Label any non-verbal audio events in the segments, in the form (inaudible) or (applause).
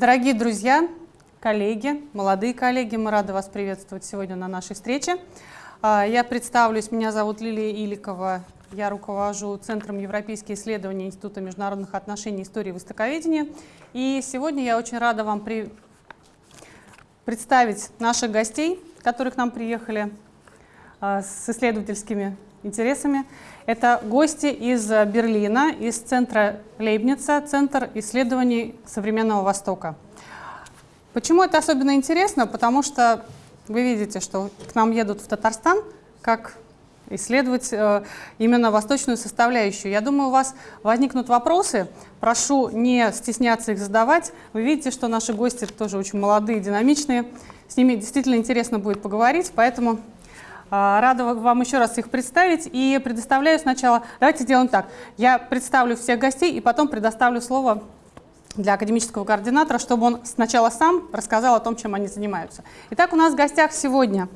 Дорогие друзья, коллеги, молодые коллеги, мы рады вас приветствовать сегодня на нашей встрече. А, я представлюсь, меня зовут Лилия Иликова, я руковожу Центром европейских исследований Института международных отношений, истории и востоковедения. И сегодня я очень рада вам при... представить наших гостей, которые к нам приехали а, с исследовательскими интересами. Это гости из Берлина, из центра Лейбница, Центр исследований современного Востока. Почему это особенно интересно? Потому что вы видите, что к нам едут в Татарстан как исследовать э, именно восточную составляющую. Я думаю, у вас возникнут вопросы. Прошу не стесняться их задавать. Вы видите, что наши гости тоже очень молодые, динамичные. С ними действительно интересно будет поговорить, поэтому рада вам еще раз их представить и предоставляю сначала, давайте сделаем так, я представлю всех гостей и потом предоставлю слово для академического координатора, чтобы он сначала сам рассказал о том, чем они занимаются. Итак, у нас в гостях сегодня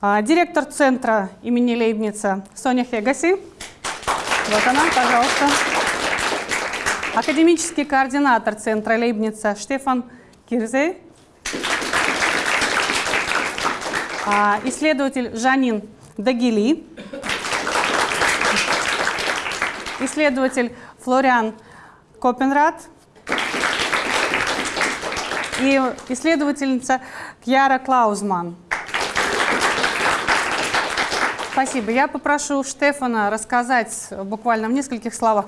а, директор центра имени Лейбница Соня Хегаси. Вот она, пожалуйста. Академический координатор центра Лейбница Штефан Кирзей. А, исследователь Жанин Дагили, исследователь Флориан Копенрад и исследовательница Кьяра Клаузман. Спасибо. Я попрошу Штефана рассказать буквально в нескольких словах,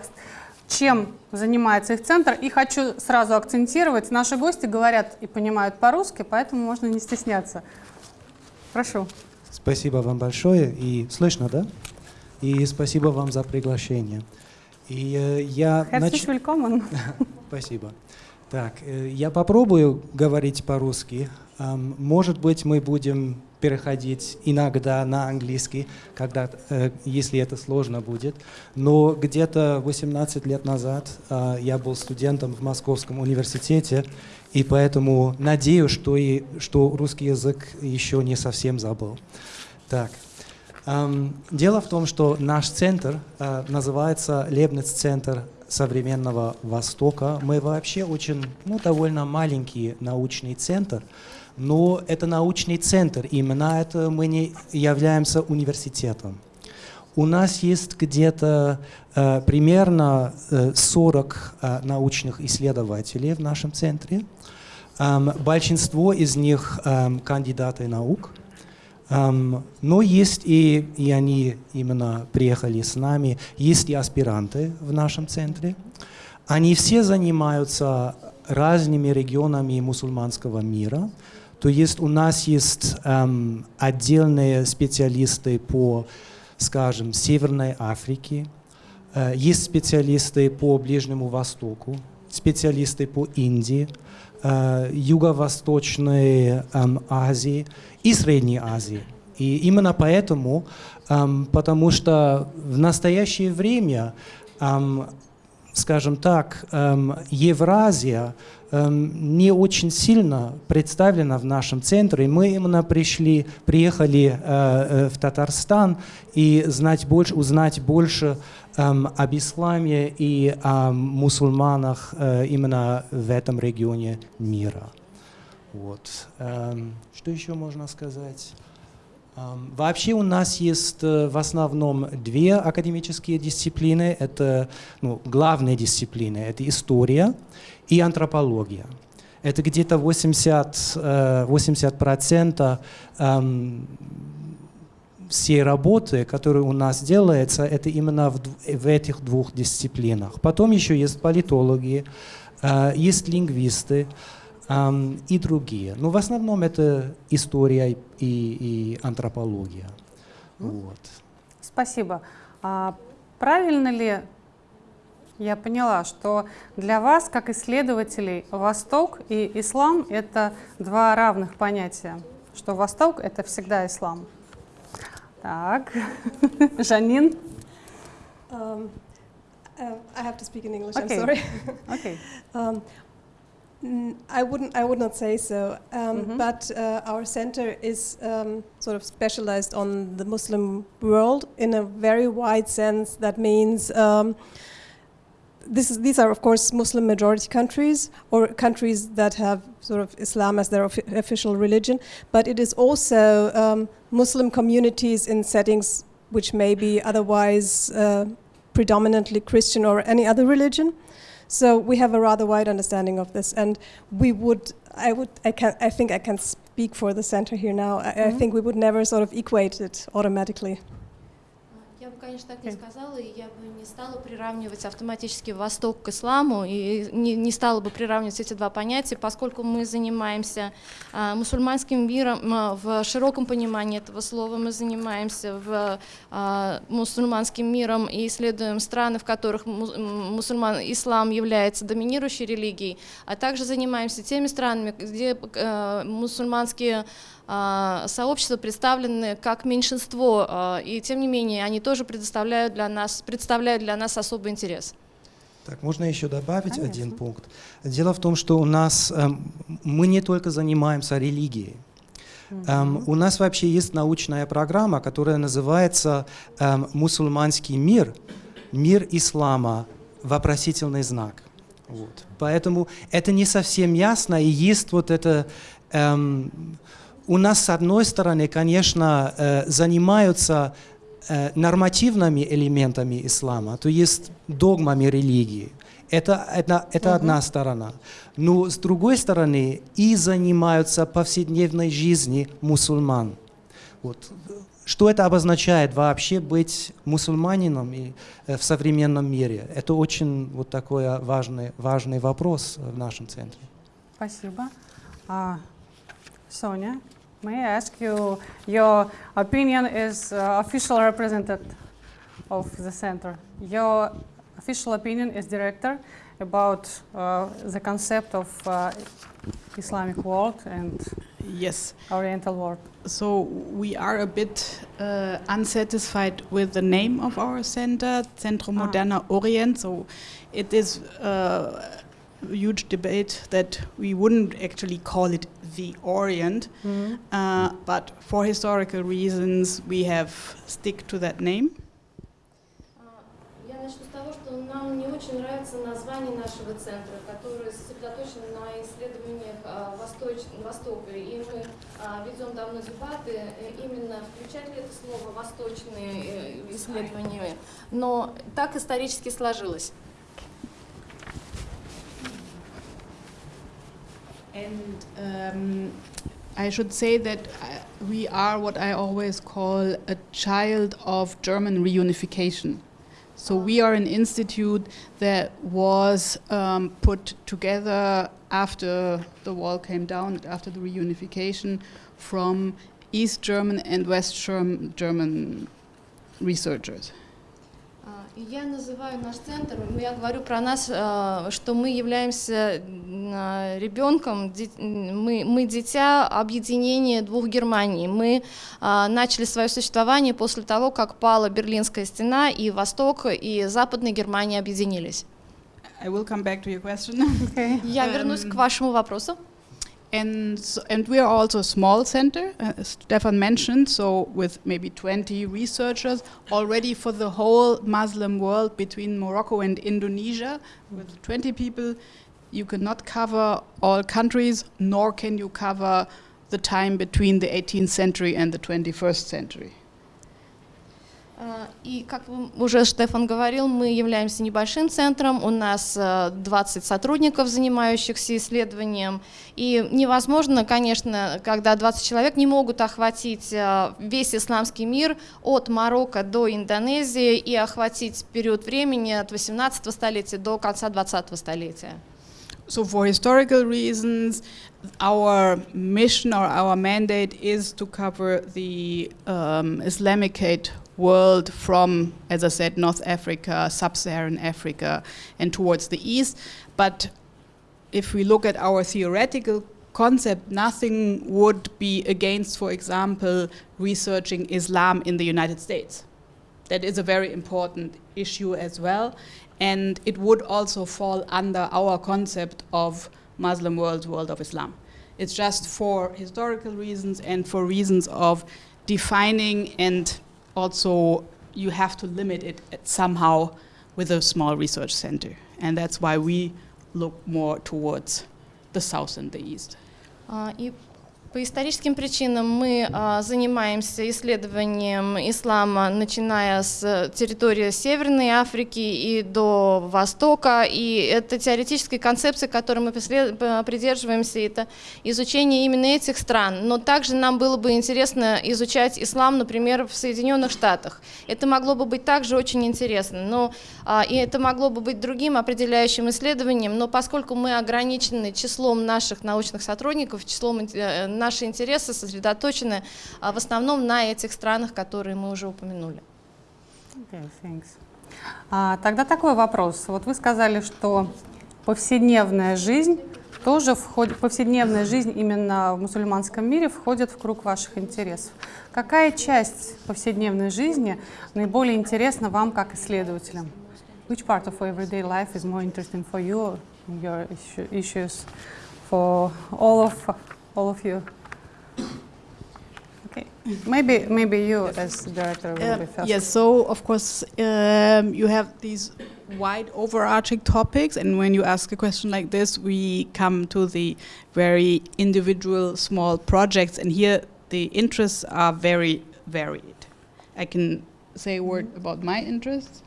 чем занимается их центр. И хочу сразу акцентировать, наши гости говорят и понимают по-русски, поэтому можно не стесняться. Прошу. Спасибо вам большое. И слышно, да? И спасибо вам за приглашение. И э, я... Herzlich нач... willkommen. (laughs) спасибо. Так, э, я попробую говорить по-русски. Эм, может быть, мы будем переходить иногда на английский, когда, э, если это сложно будет. Но где-то 18 лет назад э, я был студентом в Московском университете, и поэтому надеюсь, что, и, что русский язык еще не совсем забыл. Так. Дело в том, что наш центр э, называется Лебниц-центр современного Востока. Мы вообще очень, ну, довольно маленький научный центр, но это научный центр, именно это мы не являемся университетом. У нас есть где-то э, примерно э, 40 э, научных исследователей в нашем центре. Большинство из них кандидаты наук. Но есть и, и они именно приехали с нами, есть и аспиранты в нашем центре. Они все занимаются разными регионами мусульманского мира. То есть у нас есть эм, отдельные специалисты по, скажем, Северной Африке, э, есть специалисты по Ближнему Востоку, специалисты по Индии, Юго-Восточной э, Азии и Средней Азии. И именно поэтому, эм, потому что в настоящее время, эм, скажем так, эм, Евразия эм, не очень сильно представлена в нашем центре. Мы именно пришли, приехали э, э, в Татарстан и знать больше, узнать больше эм, об исламе и о мусульманах э, именно в этом регионе мира. Вот. Эм, что еще можно сказать? Эм, вообще у нас есть э, в основном две академические дисциплины. Это ну, главные дисциплины. Это история и антропология. Это где-то 80, 80% эм, всей работы, которая у нас делается, это именно в, в этих двух дисциплинах. Потом еще есть политологи, э, есть лингвисты эм, и другие. Но в основном это история и, и антропология. Вот. Спасибо. А правильно ли я поняла, что для вас, как исследователей, Восток и ислам — это два равных понятия, что Восток — это всегда ислам. Так, (laughs) Жанин. Um, uh, I have to speak in English. Okay. I'm sorry. Okay. (laughs) um, I wouldn't. I would not say so. Um, Mhm. But uh, our center is um, sort of specialized on the Muslim world in a very wide sense. That means um, this is, these are, of course, Muslim majority countries or countries that have sort of Islam as their offi- official religion, but it is also um, Muslim communities in settings which may be otherwise uh, predominantly Christian or any other religion. So we have a rather wide understanding of this, and we would, I would, I can, I think I can speak for the center here now. I, I Mhm. think we would never sort of equate it automatically. Конечно, так не Окей. сказала, и я бы не стала приравнивать автоматически Восток к исламу, и не, не стала бы приравнивать эти два понятия, поскольку мы занимаемся а, мусульманским миром а, в широком понимании этого слова, мы занимаемся в, а, мусульманским миром и исследуем страны, в которых мусульман, ислам является доминирующей религией, а также занимаемся теми странами, где э, мусульманские а, сообщества представлены как меньшинство, а, и тем не менее они тоже предоставляют для нас, представляют для нас особый интерес. Так, можно еще добавить Конечно. один пункт. Дело в том, что у нас эм, мы не только занимаемся религией. Эм, у нас вообще есть научная программа, которая называется эм, «Мусульманский мир. Мир ислама. Вопросительный знак». Вот. Поэтому это не совсем ясно, и есть вот это... эм, нас, с одной стороны, конечно, э, занимаются э, нормативными элементами ислама, то есть догмами религии. Это, это, это одна сторона. Но с другой стороны, и занимаются повседневной жизнью мусульман. Вот. Что это обозначает вообще быть мусульманином и, э, в современном мире? Это очень вот такой а, важный, важный вопрос в нашем центре. Спасибо. Sonia, may I ask you your opinion is uh, official representative of the center? Your official opinion is director about uh, the concept of uh, Islamic world and Yes. Oriental world. So we are a bit uh, unsatisfied with the name of our center, Centro Ah. Moderna Orient. So it is uh, a huge debate that we wouldn't actually call it the Orient, uh, but for historical reasons we have stick to that name. Я начну с того, что нам не очень нравится название нашего центра, которое сосредоточено на исследованиях а, Востока. И мы а, ведем давно дебаты, э, именно включать ли это слово «восточные э, исследования». Но так исторически сложилось. And um, I should say that uh, we are what I always call a child of German reunification. So we are an institute that was um, put together after the wall came down, after the reunification, from East German and West German researchers. Я называю наш центр, м, я говорю про нас, а, что мы являемся а, ребенком, мы, мы дитя объединения двух Германий. Мы а, начали свое существование после того, как пала Берлинская стена, и Восток, и Западная Германия объединились. I will come back to your question. (laughs) Okay. Я вернусь Эм, к вашему вопросу. And and we are also a small center, uh, as Stefan mentioned, so with maybe 20 researchers already for the whole Muslim world between Morocco and Indonesia. With 20 people, you cannot cover all countries, nor can you cover the time between the 18th century and the 21st century. А, И, как уже Штефан говорил, мы являемся небольшим центром, у нас э, 20 сотрудников, занимающихся исследованием, и невозможно, конечно, когда 20 человек не могут охватить э, весь исламский мир от Марокко до Индонезии и охватить период времени от 18 столетия до конца 20 столетия. So, for historical reasons, our mission or our mandate is to cover the um, Islamicate world from, as I said, North Africa, Sub Saharan Africa, and towards the east. But if we look at our theoretical concept, nothing would be against, for example, researching Islam in the United States. That is a very important issue as well. And it would also fall under our concept of Muslim world, world of Islam. It's just for historical reasons and for reasons of defining, and also you have to limit it somehow with a small research center. and that's why we look more towards the south and the east. Uh, И по историческим причинам мы а, занимаемся исследованием ислама, начиная с территории Северной Африки и до Востока. И это теоретические концепции, которой мы придерживаемся, это изучение именно этих стран. Но также нам было бы интересно изучать ислам, например, в Соединенных Штатах. Это могло бы быть также очень интересно. Но, а, и это могло бы быть другим определяющим исследованием, но поскольку мы ограничены числом наших научных сотрудников, числом ин- э, наши интересы сосредоточены а, в основном на этих странах, которые мы уже упомянули. Okay. А, тогда такой вопрос. Вот вы сказали, что повседневная жизнь тоже входит, повседневная жизнь именно в мусульманском мире входит в круг ваших интересов. Какая часть повседневной жизни наиболее интересна вам как исследователям? Which part of everyday life is more interesting for you, your issue, issues, for all of all of you? Okay, maybe maybe you as director will be Uh, first. yes, so of course um, you have these wide overarching topics, and when you ask a question like this, we come to the very individual small projects, and here the interests are very varied. I can say a word about my interests.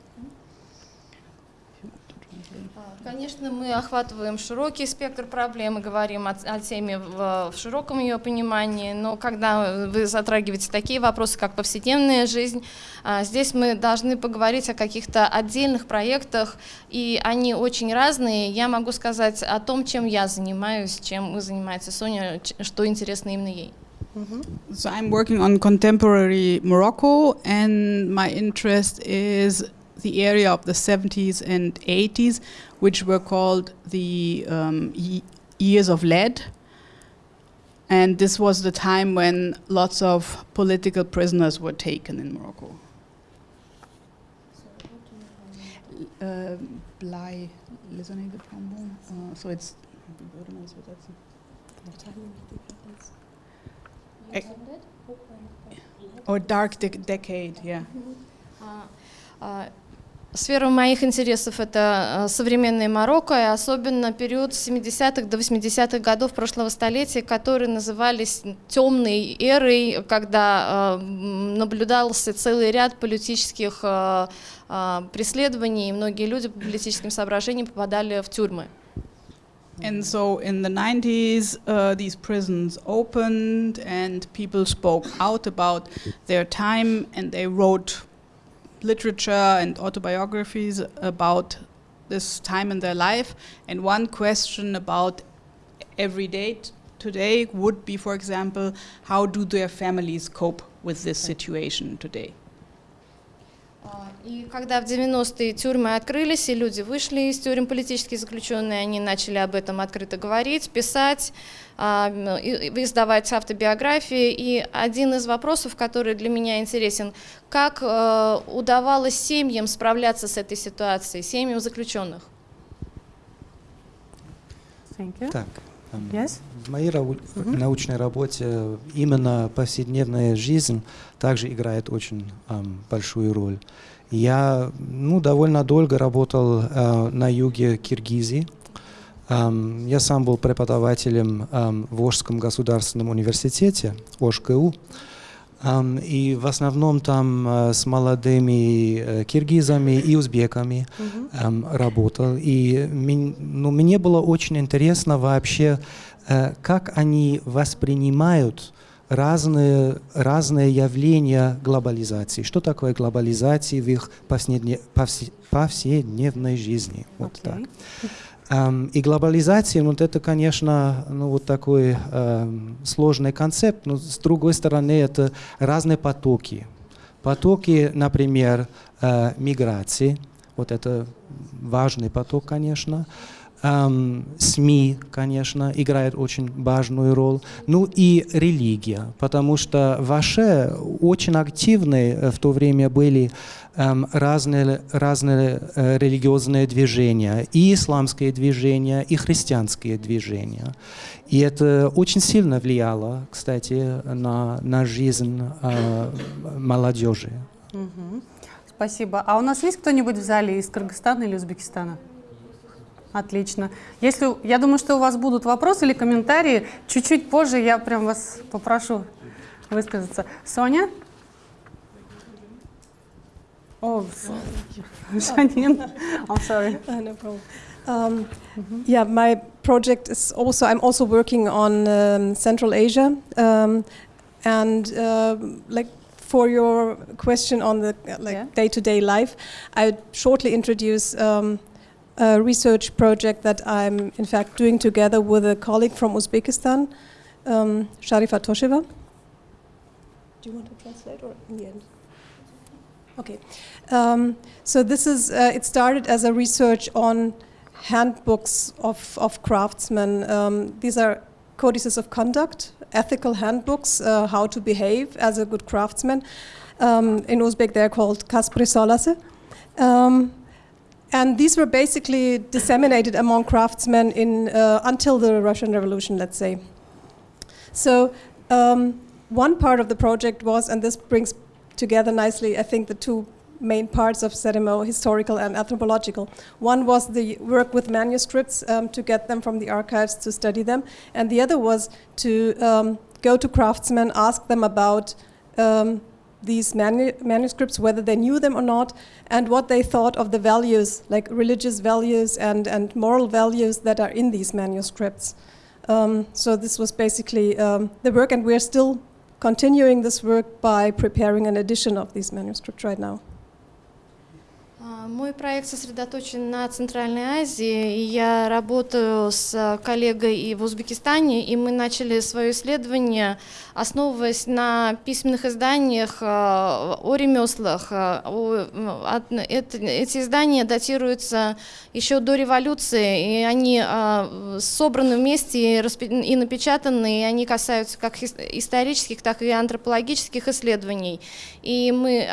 Конечно, мы охватываем широкий спектр проблем и говорим о, о теме в, в широком ее понимании, но когда вы затрагиваете такие вопросы, как повседневная жизнь, а, здесь мы должны поговорить о каких-то отдельных проектах, и они очень разные. Я могу сказать о том, чем я занимаюсь, чем занимается Соня, ч- что интересно именно ей. So I'm working on contemporary Morocco, and my interest is the area of the 70s and 80s, which were called the um, years of lead. And this was the time when lots of political prisoners were taken in Morocco. Uh, Blei, listening the trombone. Uh, so it's. Or dark dec- decade, yeah. А, а, Сфера моих интересов – это а, современное Марокко, и особенно период с 70-х до 80-х годов прошлого столетия, которые назывались темной эрой, когда м, наблюдался целый ряд политических а, преследований, и многие люди по политическим соображениям попадали в тюрьмы. And so in the 90s, uh, these prisons opened and people spoke out about their time and they wrote literature and autobiographies about this time in their life. And one question about every day today would be, for example, how do their families cope with this situation today? А, И когда в 90-е тюрьмы открылись, и люди вышли из тюрем, политические заключенные, они начали об этом открыто говорить, писать, а, издавать автобиографии. И один из вопросов, который для меня интересен, как э, удавалось семьям справляться с этой ситуацией, семьям заключенных? Thank you. Так. Yes? В моей рау- Мгм. научной работе именно повседневная жизнь также играет очень эм, большую роль. Я ну, довольно долго работал э, на юге Киргизии. Эм, я сам был преподавателем эм, в Ожском государственном университете, ОШКУ. И в основном там э, с молодыми э, киргизами и узбеками Мгм. эм, работал. И ну, мне было очень интересно вообще, э, как они воспринимают разные, разные явления глобализации. Что такое глобализация в их повседне- повсе- повседневной жизни. Вот Окей. так. И глобализация, вот это, конечно, ну, вот такой эм, сложный концепт, но с другой стороны, это разные потоки. Потоки, например, э, миграции, вот это важный поток, конечно. Эм, СМИ, конечно, играет очень важную роль. Ну и религия, потому что ваши очень активные э, в то время были эм, разные, разные э, религиозные движения, и исламские движения, и христианские движения. И это очень сильно влияло, кстати, на, на жизнь э, молодежи. Спасибо. А у нас есть кто-нибудь в зале из Кыргызстана или Узбекистана? Отлично. Если, я думаю, что у вас будут вопросы или комментарии, чуть-чуть позже я прям вас попрошу высказаться. Соня? С- Жанин, I'm sorry. Uh, no problem. Um, Yeah, my project is also, I'm also working on um, Central Asia. Um, and um like for your question on the uh, like Yeah. day-to-day life, I'd shortly introduce um, a research project that I'm in fact doing together with a colleague from Uzbekistan, um, Sharifa Tosheva. Do you want to translate or in the end? Okay. Um, so this is, uh, it started as a research on handbooks of, of craftsmen. Um, these are codices of conduct, ethical handbooks, uh, how to behave as a good craftsman. Um, in Uzbek, they're called Kaspri Solase. And these were basically disseminated among craftsmen in, uh, until the Russian Revolution, let's say. So um, one part of the project was, and this brings together nicely, I think, the two main parts of Sedimo, historical and anthropological. One was the work with manuscripts um, to get them from the archives to study them, and the other was to um, go to craftsmen, ask them about um, these manu- manuscripts, whether they knew them or not, and what they thought of the values, like religious values and, and moral values that are in these manuscripts. Um, so this was basically um, the work, and we're still continuing this work by preparing an edition of these manuscripts right now. А, Мой проект сосредоточен на Центральной Азии. Я работаю с коллегой и в Узбекистане, и мы начали свое исследование, основываясь на письменных изданиях а, о ремеслах. А, Эти издания датируются еще до революции, и они собраны вместе и напечатаны, и они касаются как исторических, так и антропологических исследований. И мы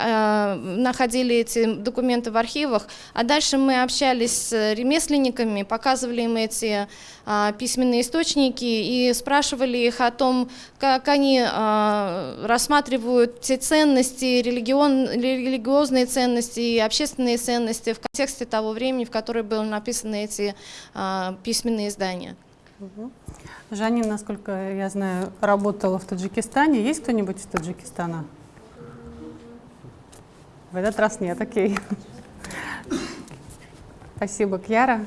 находили эти документы в архивах, а дальше мы общались с ремесленниками, показывали им эти а, письменные источники и спрашивали их о том, как они а, рассматривают те ценности, религион, религиозные ценности и общественные ценности в контексте того времени, в которое были написаны эти а, письменные издания. Жанин, насколько я знаю, работала в Таджикистане. Есть кто-нибудь из Таджикистана? В этот раз нет, окей. Спасибо. Кьяра?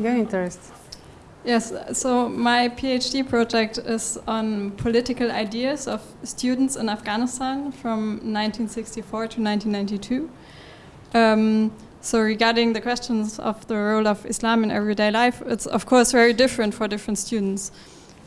Your interest? Yes, so my PhD project is on political ideas of students in Afghanistan from 1964 to 1992. Um, so, regarding the questions of the role of Islam in everyday life, it's of course very different for different students.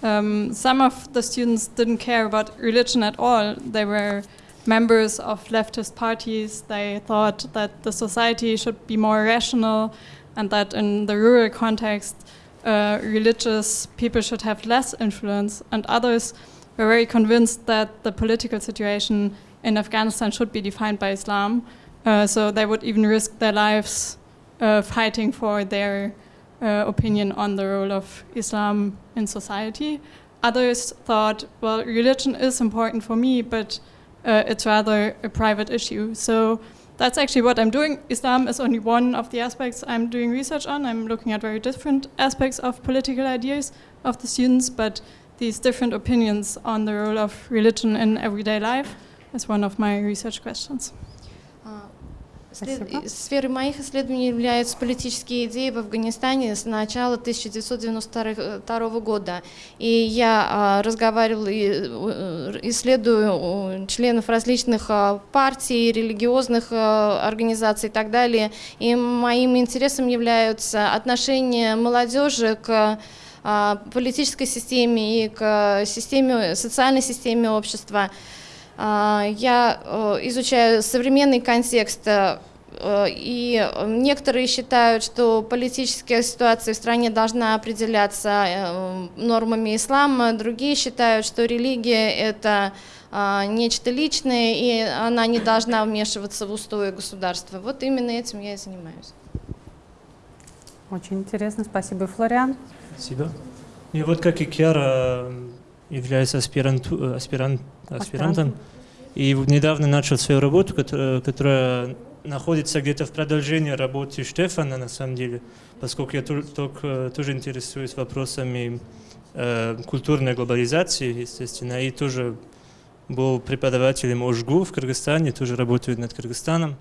Um, some of the students didn't care about religion at all. They were members of leftist parties. They thought that the society should be more rational and that in the rural context, uh, religious people should have less influence, and others were very convinced that the political situation in Afghanistan should be defined by Islam. Uh, so they would even risk their lives uh, fighting for their uh, opinion on the role of Islam in society. Others thought, well, religion is important for me, but uh, it's rather a private issue. So that's actually what I'm doing. Islam is only one of the aspects I'm doing research on. I'm looking at very different aspects of political ideas of the students, but these different opinions on the role of religion in everyday life is one of my research questions. Спасибо. Сферой моих исследований являются политические идеи в Афганистане с начала 1992 года. И я а, разговаривала и э, исследую членов различных а, партий, религиозных а, организаций и так далее. И моим интересом являются отношения молодежи к политической системе и к системе, социальной системе общества. А, Я э, изучаю современный контекст, э, и некоторые считают, что политическая ситуация в стране должна определяться э, нормами ислама, другие считают, что религия – это а, нечто личное, и она не должна вмешиваться в устои государства. Вот именно этим я и занимаюсь. Очень интересно. Спасибо. Флориан? Спасибо. И вот как и Кьяра м, является аспиранту- э, аспирант, аспирантом, и недавно начал свою работу, которая, которая находится где-то в продолжении работы Штефана, на самом деле, поскольку я тоже, тоже интересуюсь вопросами э, культурной глобализации, естественно, и тоже был преподавателем ОЖГУ в Кыргызстане, тоже работаю над Кыргызстаном.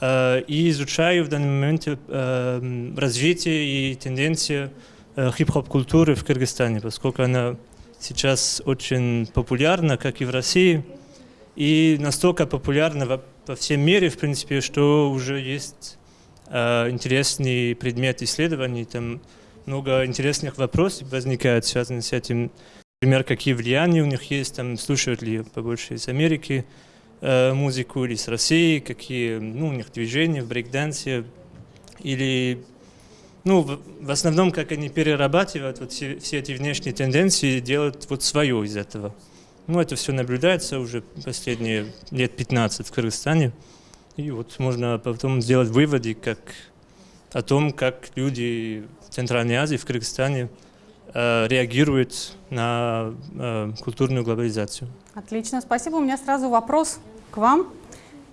Э, и изучаю в данный момент э, развитие и тенденции э, хип-хоп культуры в Кыргызстане, поскольку она сейчас очень популярна, как и в России, и настолько популярна во, во всем мире, в принципе, что уже есть интересный предмет исследований, там много интересных вопросов возникает, связанных с этим. Например, какие влияния у них есть, там, слушают ли побольше из Америки, э, музыку или с России, какие ну, у них движения в брейкдансе, или ну, в, в основном, как они перерабатывают вот все, все эти внешние тенденции и делают вот свое из этого. Ну, это все наблюдается уже последние лет 15 в Кыргызстане. И вот можно потом сделать выводы как, о том, как люди в Центральной Азии, в Кыргызстане э, реагируют на э, культурную глобализацию. Отлично, спасибо. У меня сразу вопрос к вам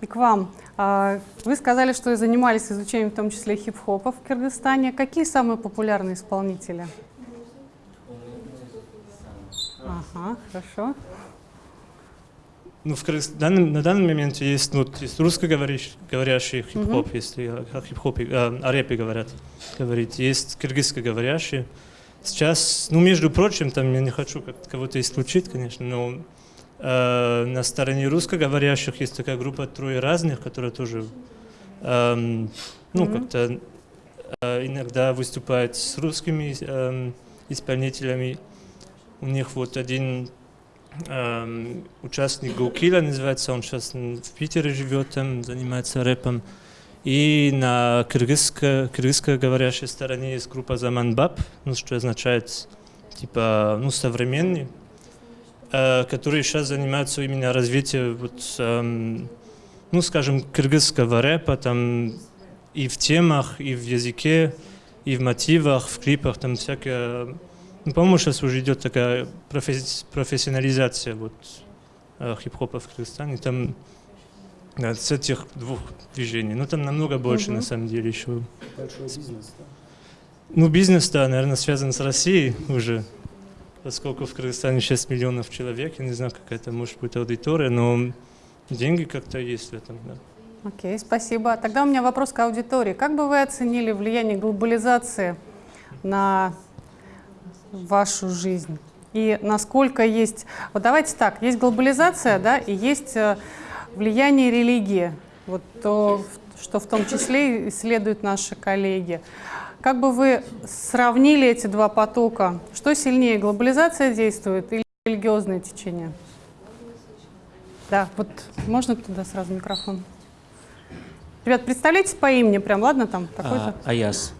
и к вам. А, вы сказали, что занимались изучением в том числе хип-хопа в Кыргызстане. Какие самые популярные исполнители? Ага, хорошо. Ну, в Кыргызстане на данный момент есть, ну, есть русскоговорящий хип-хоп, угу. если о хип-хопе, о рэпе говорят, говорить. Есть кыргызскоговорящие. Сейчас, ну, между прочим, там я не хочу кого-то исключить, конечно, но Э, на стороне русскоговорящих есть такая группа «Трое разных», которая тоже э, ну, mm -hmm. как-то э, иногда выступает с русскими э, исполнителями. У них вот один э, участник Гоукила называется, он сейчас в Питере живет, там занимается рэпом. И на кыргызско, кыргызско-говорящей стороне есть группа Заманбаб, ну, что означает типа ну, современный которые сейчас занимаются именно развитием, вот, эм, ну, скажем, кыргызского рэпа, там и в темах, и в языке, и в мотивах, в клипах, там всякое... Ну, по-моему, сейчас уже идет такая професс профессионализация вот, э, хип-хопа в Кыргызстане. Там да, с этих двух движений. Ну, там намного больше, угу. на самом деле, еще. Большой бизнес, да? Ну, бизнес, да, наверное, связан с Россией уже поскольку в Кыргызстане 6 миллионов человек, я не знаю, какая это может быть аудитория, но деньги как-то есть в этом, да. Окей, okay, спасибо. Тогда у меня вопрос к аудитории. Как бы вы оценили влияние глобализации на вашу жизнь? И насколько есть... Вот давайте так, есть глобализация, да, и есть э, влияние религии. Вот то, что в том числе исследуют наши коллеги. Как бы вы сравнили эти два потока? Что сильнее, глобализация действует или религиозное течение? Да, вот можно туда сразу микрофон? Ребят, представляете по имени прям, ладно, там такой-то? А, Аяс.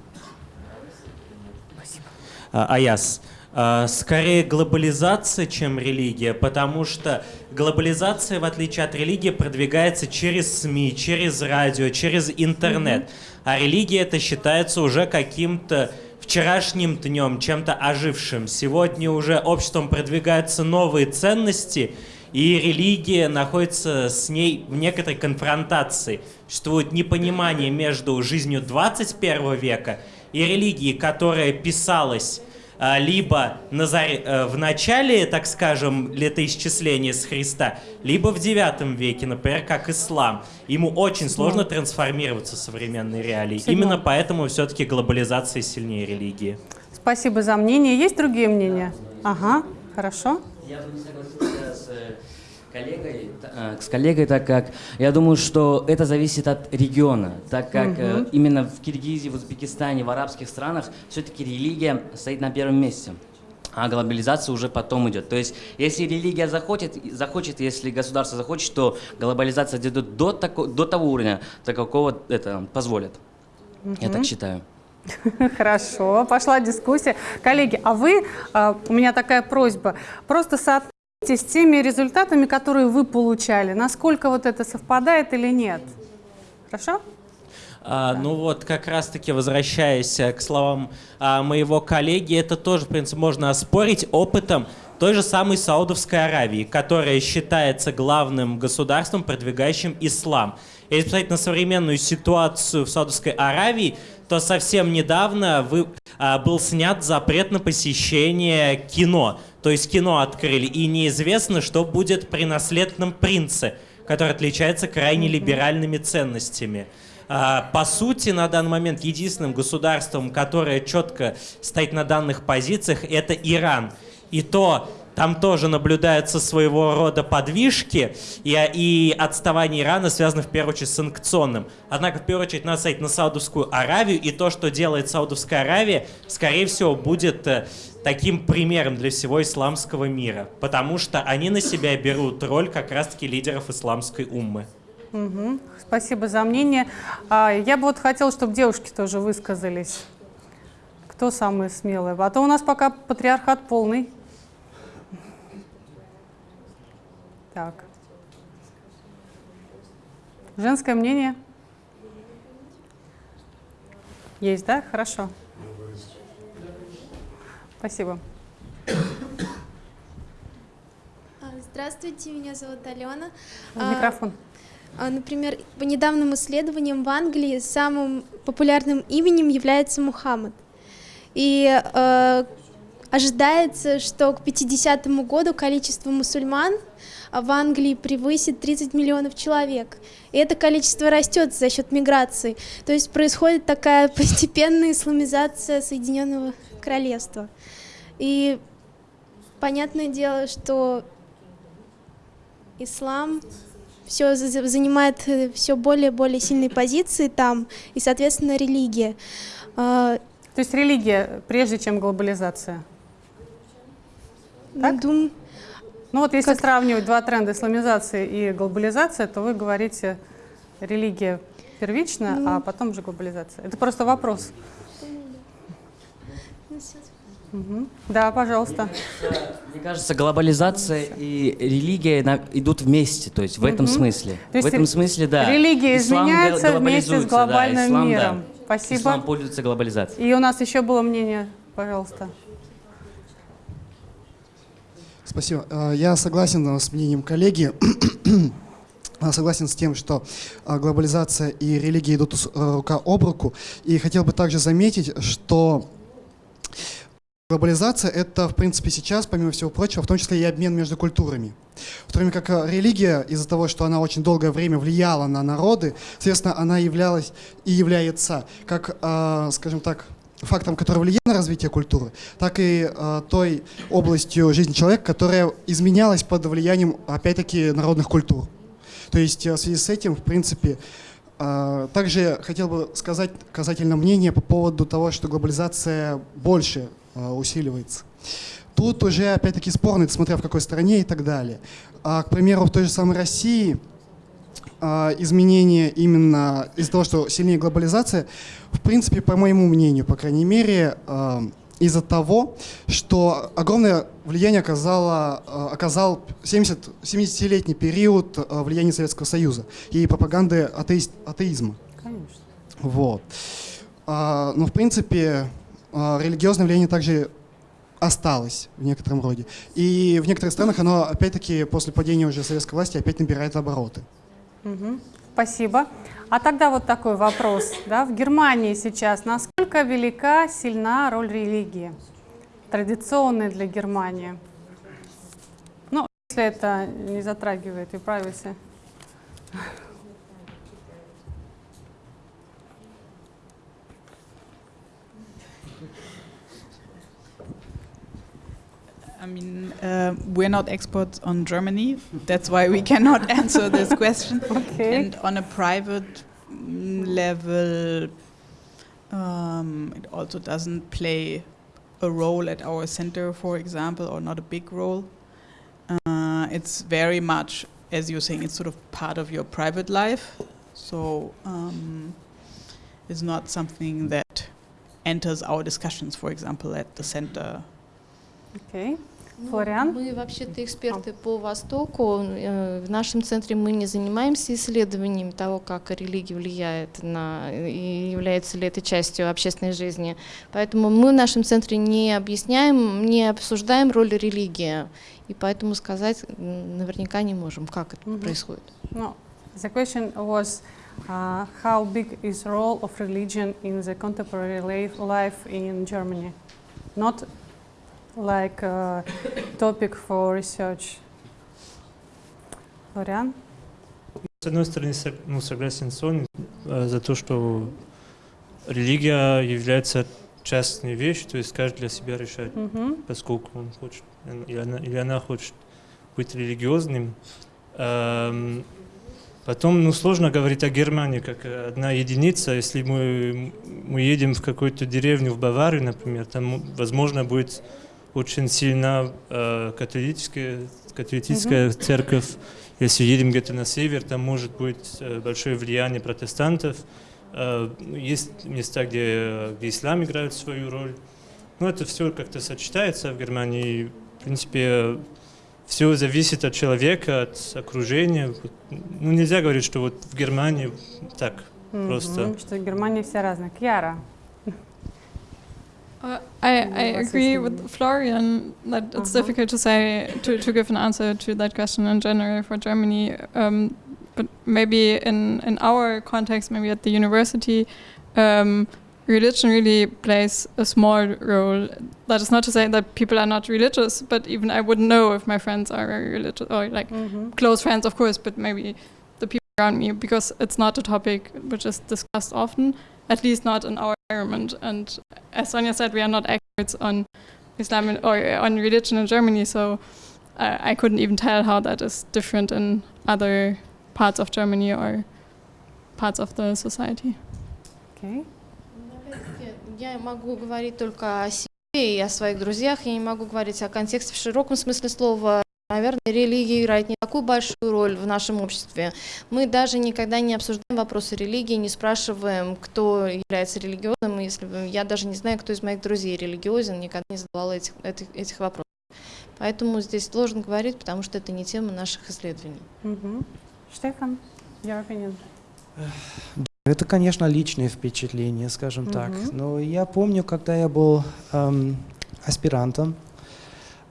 Спасибо. А, Аяс. А, скорее глобализация, чем религия, потому что глобализация, в отличие от религии, продвигается через СМИ, через радио, через интернет. Mm -hmm а религия это считается уже каким-то вчерашним днем, чем-то ожившим. Сегодня уже обществом продвигаются новые ценности, и религия находится с ней в некоторой конфронтации. Существует непонимание между жизнью 21 века и религией, которая писалась либо на заре, э, в начале, так скажем, летоисчисления с Христа, либо в девятом веке, например, как ислам. Ему очень сложно трансформироваться в современной реалии. Именно поэтому все-таки глобализация сильнее религии. Спасибо за мнение. Есть другие мнения? Ага, хорошо. Я бы не согласился с коллегой, э, с коллегой, так как я думаю, что это зависит от региона, так как угу. именно в Киргизии, в Узбекистане, в арабских странах все-таки религия стоит на первом месте. А глобализация уже потом идет. То есть, если религия захочет, захочет, если государство захочет, то глобализация дойдет до, тако, до того уровня, до какого это позволит. Угу. Я так считаю. (laughs) Хорошо, пошла дискуссия. Коллеги, а вы, а, у меня такая просьба, просто соотносите с теми результатами, которые вы получали, насколько вот это совпадает или нет. Хорошо? А, ну вот, как раз-таки возвращаясь к словам а, моего коллеги, это тоже, в принципе, можно оспорить опытом той же самой Саудовской Аравии, которая считается главным государством, продвигающим ислам. Если посмотреть на современную ситуацию в Саудовской Аравии, то совсем недавно вы, а, был снят запрет на посещение кино. То есть кино открыли, и неизвестно, что будет при наследном принце, который отличается крайне либеральными ценностями. А, По сути, на данный момент единственным государством, которое четко стоит на данных позициях, это Иран. И то там тоже наблюдаются своего рода подвижки, и, и отставание Ирана связано в первую очередь с санкционным. Однако, в первую очередь, надо смотреть на Саудовскую Аравию, и то, что делает Саудовская Аравия, скорее всего, будет э, таким примером для всего исламского мира, потому что они на себя берут роль как раз-таки лидеров исламской уммы. Мгм. Спасибо за мнение. А, Я бы вот хотела, чтобы девушки тоже высказались. Кто самый смелый? А то у нас пока патриархат полный. Так. Женское мнение? Есть, да? Хорошо. Спасибо. А, Здравствуйте, меня зовут Алена. А, Микрофон. а, Например, по недавним исследованиям в Англии самым популярным именем является Мухаммад. И ожидается, что к 50 году количество мусульман в Англии превысит 30 миллионов человек. И это количество растет за счет миграции. То есть происходит такая (laughs) постепенная исламизация Соединенного Королевства. И понятное дело, что ислам все занимает все более и более сильные позиции там, и, соответственно, религия. А, То есть религия прежде, чем глобализация? Так? дум- Ну вот если сравнивать два тренда, исламизация и глобализация, то вы говорите религия первична, а потом же глобализация. Это просто вопрос. Мгм. Да, пожалуйста. Мне кажется, глобализация и религия идут вместе, то есть в этом смысле. То есть в этом смысле, да. религия Ислам изменяется вместе с глобализуется, да, глобальным ислам, да. миром. Спасибо. Ислам пользуется глобализацией. И у нас еще было мнение, пожалуйста. Спасибо. Э, Я согласен э, с мнением коллеги. (clears throat) Согласен с тем, что а, глобализация и религия идут э, рука об руку. И хотел бы также заметить, что глобализация — это, в принципе, сейчас, помимо всего прочего, в том числе и обмен между культурами. В то время как э, религия, из-за того, что она очень долгое время влияла на народы, соответственно, она являлась и является, как, э, скажем так, фактором, который влияет на развитие культуры, так и э, той областью жизни человека, которая изменялась под влиянием, опять-таки, народных культур. То есть э, в связи с этим, в принципе, э, также хотел бы сказать касательно мнения по поводу того, что глобализация больше э, усиливается. Тут уже, опять-таки, спорно, смотря в какой стране и так далее. А, к примеру, в той же самой России изменения именно из-за того, что сильнее глобализация, в принципе, по моему мнению, по крайней мере, а, из-за того, что огромное влияние оказало, а, оказал 70, 70-летний период а, влияния Советского Союза и пропаганды атеист, атеизма. Конечно. Вот. А, но, в принципе, а, религиозное влияние также осталось в некотором роде. И в некоторых странах оно, опять-таки, после падения уже советской власти опять набирает обороты. Мгм. Спасибо. А тогда вот такой вопрос. Да, в Германии сейчас насколько велика, сильна роль религии? Традиционная для Германии. Ну, если это не затрагивает и privacy. I mean, uh, we're not experts on Germany. That's why we cannot (laughs) answer this question. Okay. And on a private level, um, it also doesn't play a role at our center, for example, or not a big role. Uh, it's very much, as you're saying, it's sort of part of your private life. So um, it's not something that enters our discussions, for example, at the center. Окей. Ну, Флориан? Мы вообще-то эксперты по Востоку. Э, В нашем центре мы не занимаемся исследованием того, как религия влияет на и является ли это частью общественной жизни. Поэтому мы в нашем центре не объясняем, не обсуждаем роль религии. И поэтому сказать наверняка не можем, как это Мгм. происходит. No, the question was uh, how big is role of religion in the contemporary life in Germany? Not like a topic for research. Флориан? С одной стороны, ну, согласен с Соней э, за то, что религия является частной вещью, то есть каждый для себя решает, Мгм. поскольку он хочет, или она, или она хочет быть религиозным. Эм, Потом, ну, сложно говорить о Германии как одна единица. Если мы, мы едем в какую-то деревню в Баварию, например, там, возможно, будет очень сильна э, католическая, католическая церковь. Если едем где-то на север, там может быть э, большое влияние протестантов. Э, есть места, где, где ислам играет свою роль. Но это все как-то сочетается в Германии. В принципе, все зависит от человека, от окружения. Ну, нельзя говорить, что вот в Германии так просто. Мгм, Что в Германии все разные. Кьяра. Uh, I, I agree with Florian that it's uh -huh. difficult to say to, to give an answer to that question in general for Germany, um, but maybe in in our context, maybe at the university, um, religion really plays a small role. That is not to say that people are not religious, but even I wouldn't know if my friends are very religious or like mm -hmm. close friends, of course, but maybe the people around me because it's not a topic which is discussed often at least not in our environment. And as Sonia said, we are not experts on Islam in- or on religion in Germany, so I I couldn't even tell how that is different in other parts of Germany or parts of the society. Окей. Опять-таки, Я могу говорить только о себе и о своих друзьях, я не могу говорить о контексте в широком смысле слова. Наверное, религия играет не такую большую роль в нашем обществе. Мы даже никогда не обсуждаем вопросы религии, не спрашиваем, кто является религиозным. Если бы- я даже не знаю, кто из моих друзей религиозен, никогда не задавала этих, этих, этих вопросов. Поэтому здесь сложно говорить, потому что это не тема наших исследований. Мгм. Штефан, your opinion. Это, конечно, личное впечатление, скажем так. Но я помню, когда я был эм, аспирантом,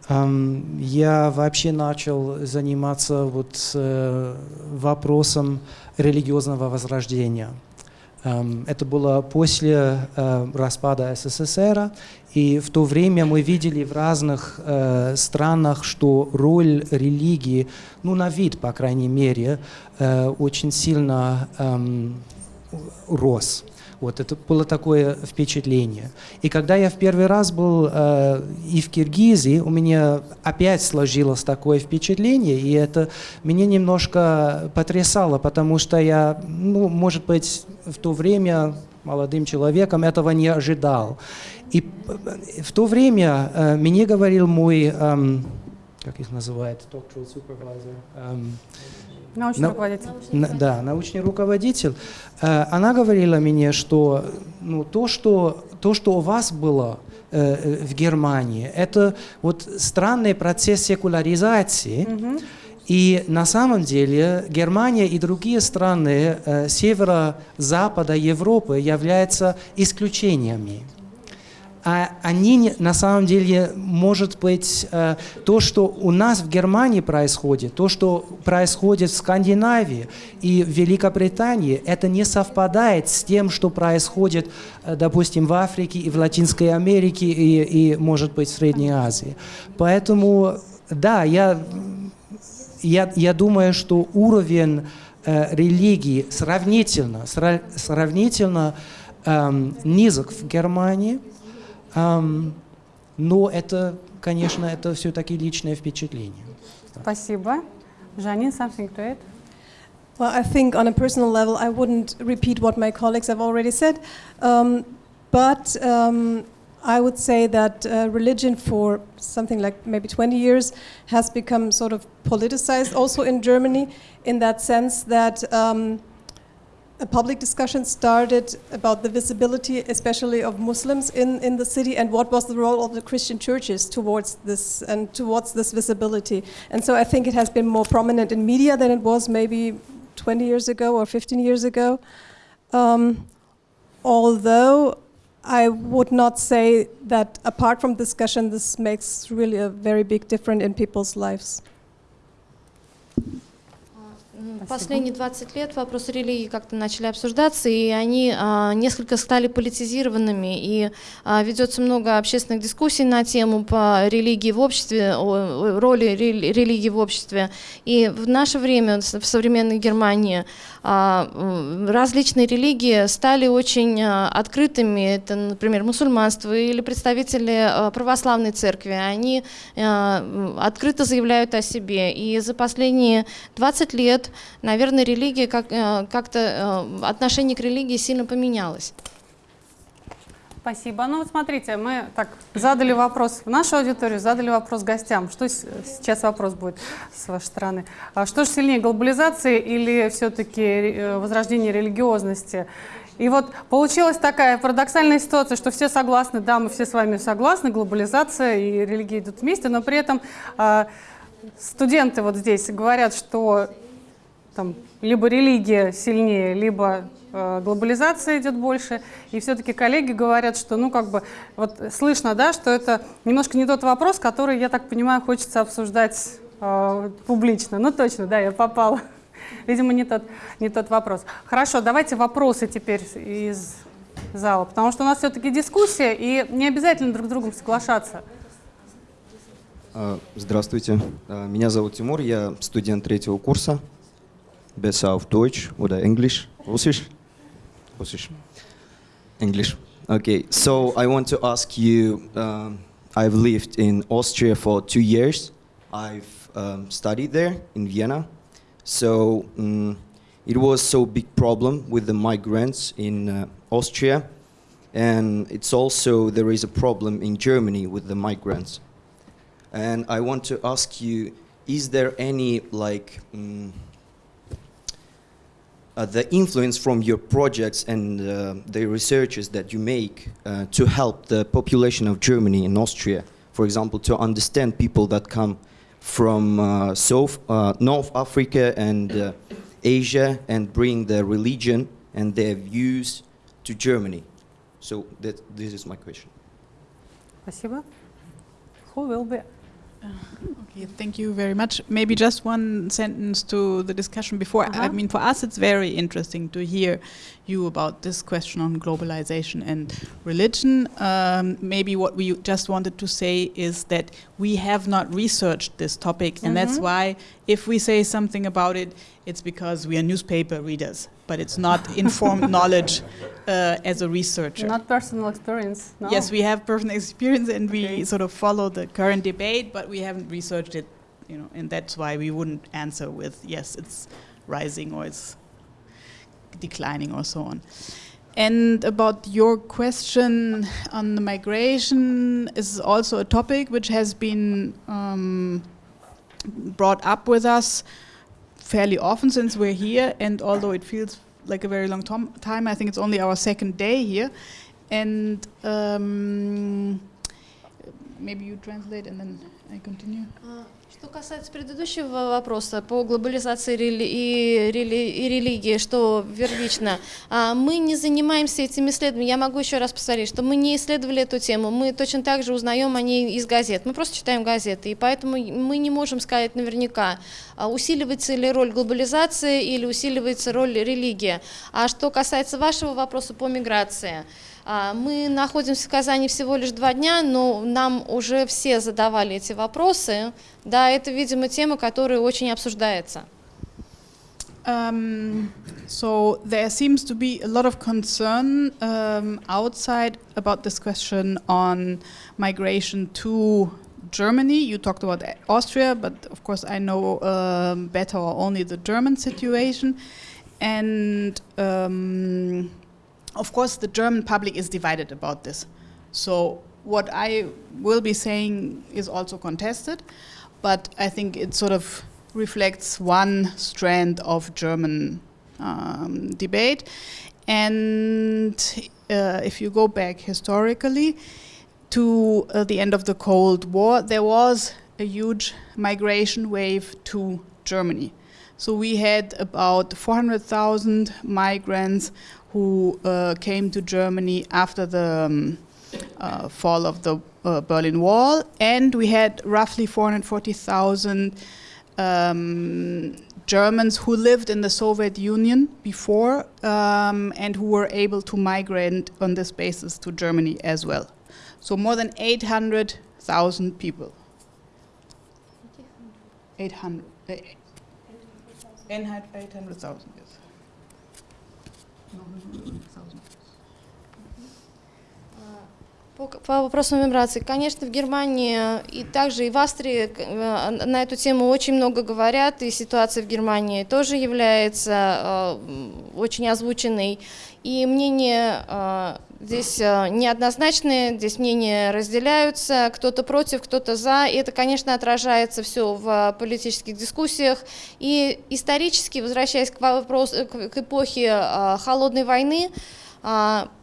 я вообще начал заниматься вот э, вопросом религиозного возрождения. Это было после э, распада СССР, и в то время мы видели в разных э, странах, что роль религии, ну на вид, по крайней мере, очень сильно рос. Вот это было такое впечатление. И когда я в первый раз был э, и в Киргизии, у меня опять сложилось такое впечатление, и это меня немножко потрясало, потому что я, ну, может быть, в то время молодым человеком этого не ожидал. И э, в то время э, мне говорил мой, эм, как их называют, doctoral supervisor, эм, Научный На- руководитель. на- да, научный руководитель, э, она говорила мне, что ну, то, что, то, что у вас было э, в Германии, это вот странный процесс секуляризации, Мгм. и на самом деле Германия и другие страны э, северо-запада Европы являются исключениями. А они на самом деле, может быть, э, то, что у нас в Германии происходит, то, что происходит в Скандинавии и в Великобритании, это не совпадает с тем, что происходит, э, допустим, в Африке и в Латинской Америке и, и может быть, в Средней Азии. Поэтому, да, я, я, я думаю, что уровень э, религии сравнительно, сра- сравнительно эм, низок в Германии, но это, конечно, это все-таки личное впечатление. Спасибо. Жанин, something to add? Well, I think on a personal level, I wouldn't repeat what my colleagues have already said, um, but um, I would say that uh, religion for something like maybe 20 years has become sort of politicized also in Germany, in that sense that um, a public discussion started about the visibility, especially of Muslims in, in the city, and what was the role of the Christian churches towards this and towards this visibility. And so I think it has been more prominent in media than it was maybe 20 years ago or 15 years ago. Um, although I would not say that apart from discussion, this makes really a very big difference in people's lives. М, Последние 20 лет вопросы религии как-то начали обсуждаться, и они а, несколько стали политизированными, и а, ведется много общественных дискуссий на тему по религии в обществе, о, роли рели- религии в обществе. И в наше время, в современной Германии, различные религии стали очень а, открытыми. Это, например, мусульманство или представители а, православной церкви. Они а, открыто заявляют о себе. И за последние 20 лет, наверное, религия как, как-то отношение к религии сильно поменялось. Спасибо. Ну вот смотрите, мы так задали вопрос в нашу аудиторию, задали вопрос гостям. Что сейчас вопрос будет с вашей стороны? А Что же сильнее, глобализация или все-таки э, возрождение религиозности? И вот получилась такая парадоксальная ситуация, что все согласны, да, мы все с вами согласны, глобализация и религия идут вместе, но при этом а, студенты вот здесь говорят, что там либо религия сильнее, либо глобализация идет больше. И все-таки коллеги говорят, что, ну, как бы, вот слышно, да, что это немножко не тот вопрос, который, я так понимаю, хочется обсуждать э, публично. Ну, точно, да, я попала. (laughs) Видимо, не тот, не тот вопрос. Хорошо, давайте вопросы теперь из зала, потому что у нас все-таки дискуссия, и не обязательно друг с другом соглашаться. А, Здравствуйте, А, меня зовут Тимур, я студент третьего курса. Besser auf Deutsch oder English? Russisch? Russisch. English. Okay, so I want to ask you, um, I've lived in Austria for two years. I've um, studied there in Vienna. So mm, it was so big problem with the migrants in uh, Austria. And it's also, there is a problem in Germany with the migrants. And I want to ask you, is there any like mm, uh, the influence from your projects and uh, the researches that you make uh, to help the population of Germany and Austria, for example, to understand people that come from uh, South, uh, North Africa and uh, Asia and bring their religion and their views to Germany? So that, this is my question. Спасибо. Who will be? Okay, thank you very much. Maybe just one sentence to the discussion before. I Uh-huh. mean, for us, it's very interesting to hear you about this question on globalization and religion. Um, maybe what we just wanted to say is that we have not researched this topic, and that's Mhm. why if we say something about it, it's because we are newspaper readers, but it's not (laughs) informed knowledge uh, as a researcher. Not personal experience, no? Yes, we have personal experience and we sort of follow the current debate, but we haven't researched it, you know, and that's why we wouldn't answer with yes, it's rising or it's declining or so on. And about your question on the migration is also a topic which has been um, brought up with us fairly often since we're here, and although it feels like a very long time, I think it's only our second day here. And um, maybe you translate and then I continue. А, Что касается предыдущего вопроса по глобализации рели- и, рели- и религии, что первично, а, мы не занимаемся этим исследованием. Я могу еще раз повторить, что мы не исследовали эту тему, мы точно так же узнаем о ней из газет. Мы просто читаем газеты, и поэтому мы не можем сказать наверняка, а, усиливается ли роль глобализации или усиливается роль религии. А что касается вашего вопроса по миграции, Мы находимся в Казани всего лишь два дня, но нам уже все задавали эти вопросы. Да, это, видимо, тема, которая очень обсуждается. Um, so there seems to be a lot of concern um, outside about this question on migration to Germany. You talked about Austria, but of course I know um, better only the German situation. And um, of course, the German public is divided about this. So what I will be saying is also contested, but I think it sort of reflects one strand of German um, debate. And uh, if you go back historically to uh, the end of the Cold War, there was a huge migration wave to Germany. So we had about 400,000 migrants who uh, came to Germany after the um, uh, fall of the uh, Berlin Wall, and we had roughly 440,000 um, Germans who lived in the Soviet Union before um, and who were able to migrate on this basis to Germany as well. So more than 800,000 people. 800. eh, N had 800,000 years. По, по вопросу миграции, конечно, в Германии и также и в Австрии э, на эту тему очень много говорят, и ситуация в Германии тоже является э, очень озвученной. И мнения э, здесь неоднозначные, здесь мнения разделяются, кто-то против, кто-то за, и это, конечно, отражается все в политических дискуссиях. И исторически, возвращаясь к, вопросу, к, эпохе Холодной войны,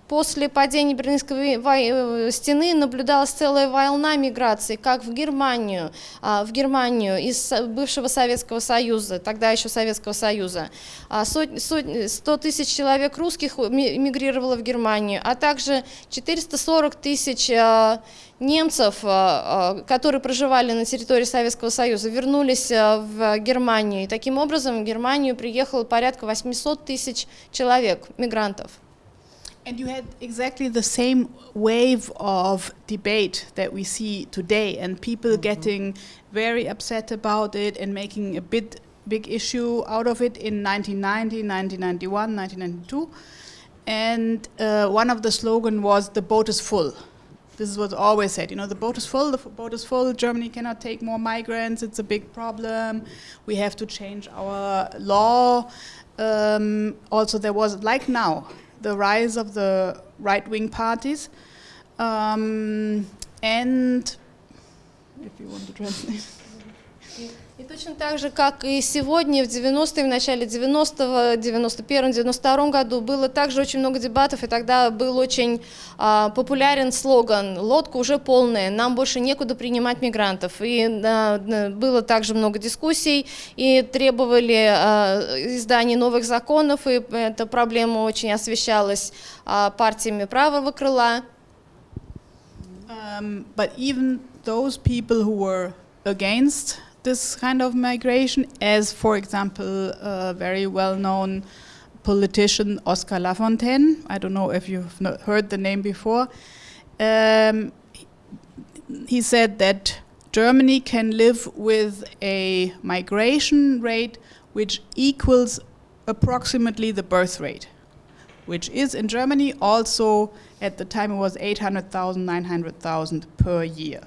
После падения Берлинской вой- стены наблюдалась целая волна миграции, как в Германию, а, в Германию из бывшего Советского Союза, тогда еще Советского Союза. А, сот- сот- 100 тысяч человек русских ми- мигрировало в Германию, а также 440 тысяч а, немцев, а, а, которые проживали на территории Советского Союза, вернулись а, в Германию. И таким образом в Германию приехало порядка 800 тысяч человек, мигрантов. And you had exactly the same wave of debate that we see today, and people getting very upset about it and making a bit big issue out of it in 1990, 1991, 1992. And uh, one of the slogan was "the boat is full." This is what's always said. You know, the boat is full. The boat is full. Germany cannot take more migrants. It's a big problem. We have to change our law. Um, also, there was like now the rise of the right-wing parties, um, and if you want to translate. (laughs) И точно так же, как и сегодня, в 90-е, в начале 90-го, 91-м, 92-м году было также очень много дебатов, и тогда был очень а, популярен слоган «Лодка уже полная, нам больше некуда принимать мигрантов». И н- было также много дискуссий, и требовали а, издания новых законов, и эта проблема очень освещалась а, партиями правого крыла. Um, but even those people who were against this kind of migration, as for example, a very well-known politician Oscar Lafontaine, I don't know if you've heard the name before, um, he said that Germany can live with a migration rate which equals approximately the birth rate, which is in Germany also at the time it was 800,000, 900,000 per year.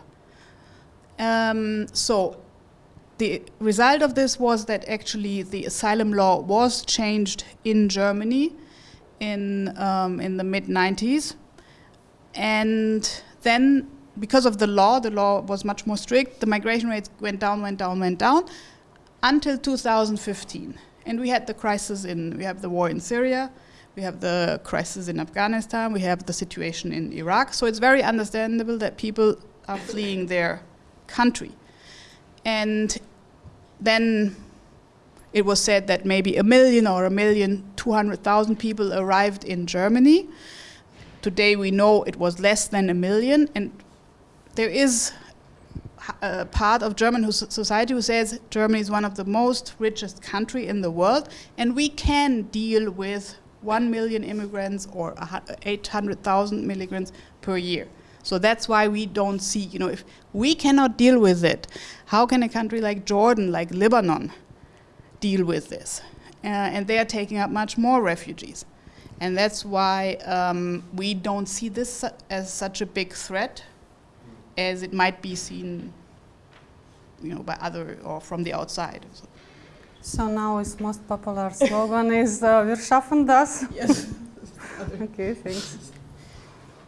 Um, so the result of this was that actually the asylum law was changed in Germany in um, in the mid 90s, and then because of the law, the law was much more strict. The migration rates went down, went down, went down until 2015, and we had the crisis in we have the war in Syria. We have the crisis in Afghanistan. We have the situation in Iraq. So it's very understandable that people are fleeing their country. And then it was said that maybe a million or a million, 200,000 people arrived in Germany. Today we know it was less than a million. And there is a part of German society who says Germany is one of the most richest country in the world, and we can deal with one million immigrants or 800,000 immigrants per year. So that's why we don't see, you know, if we cannot deal with it, how can a country like Jordan, like Lebanon, deal with this? Uh, and they are taking up much more refugees. And that's why um, we don't see this su- as such a big threat as it might be seen, you know, by other or from the outside. So So now its most popular slogan is uh, "Wir schaffen das." Yes. (laughs) okay, thanks.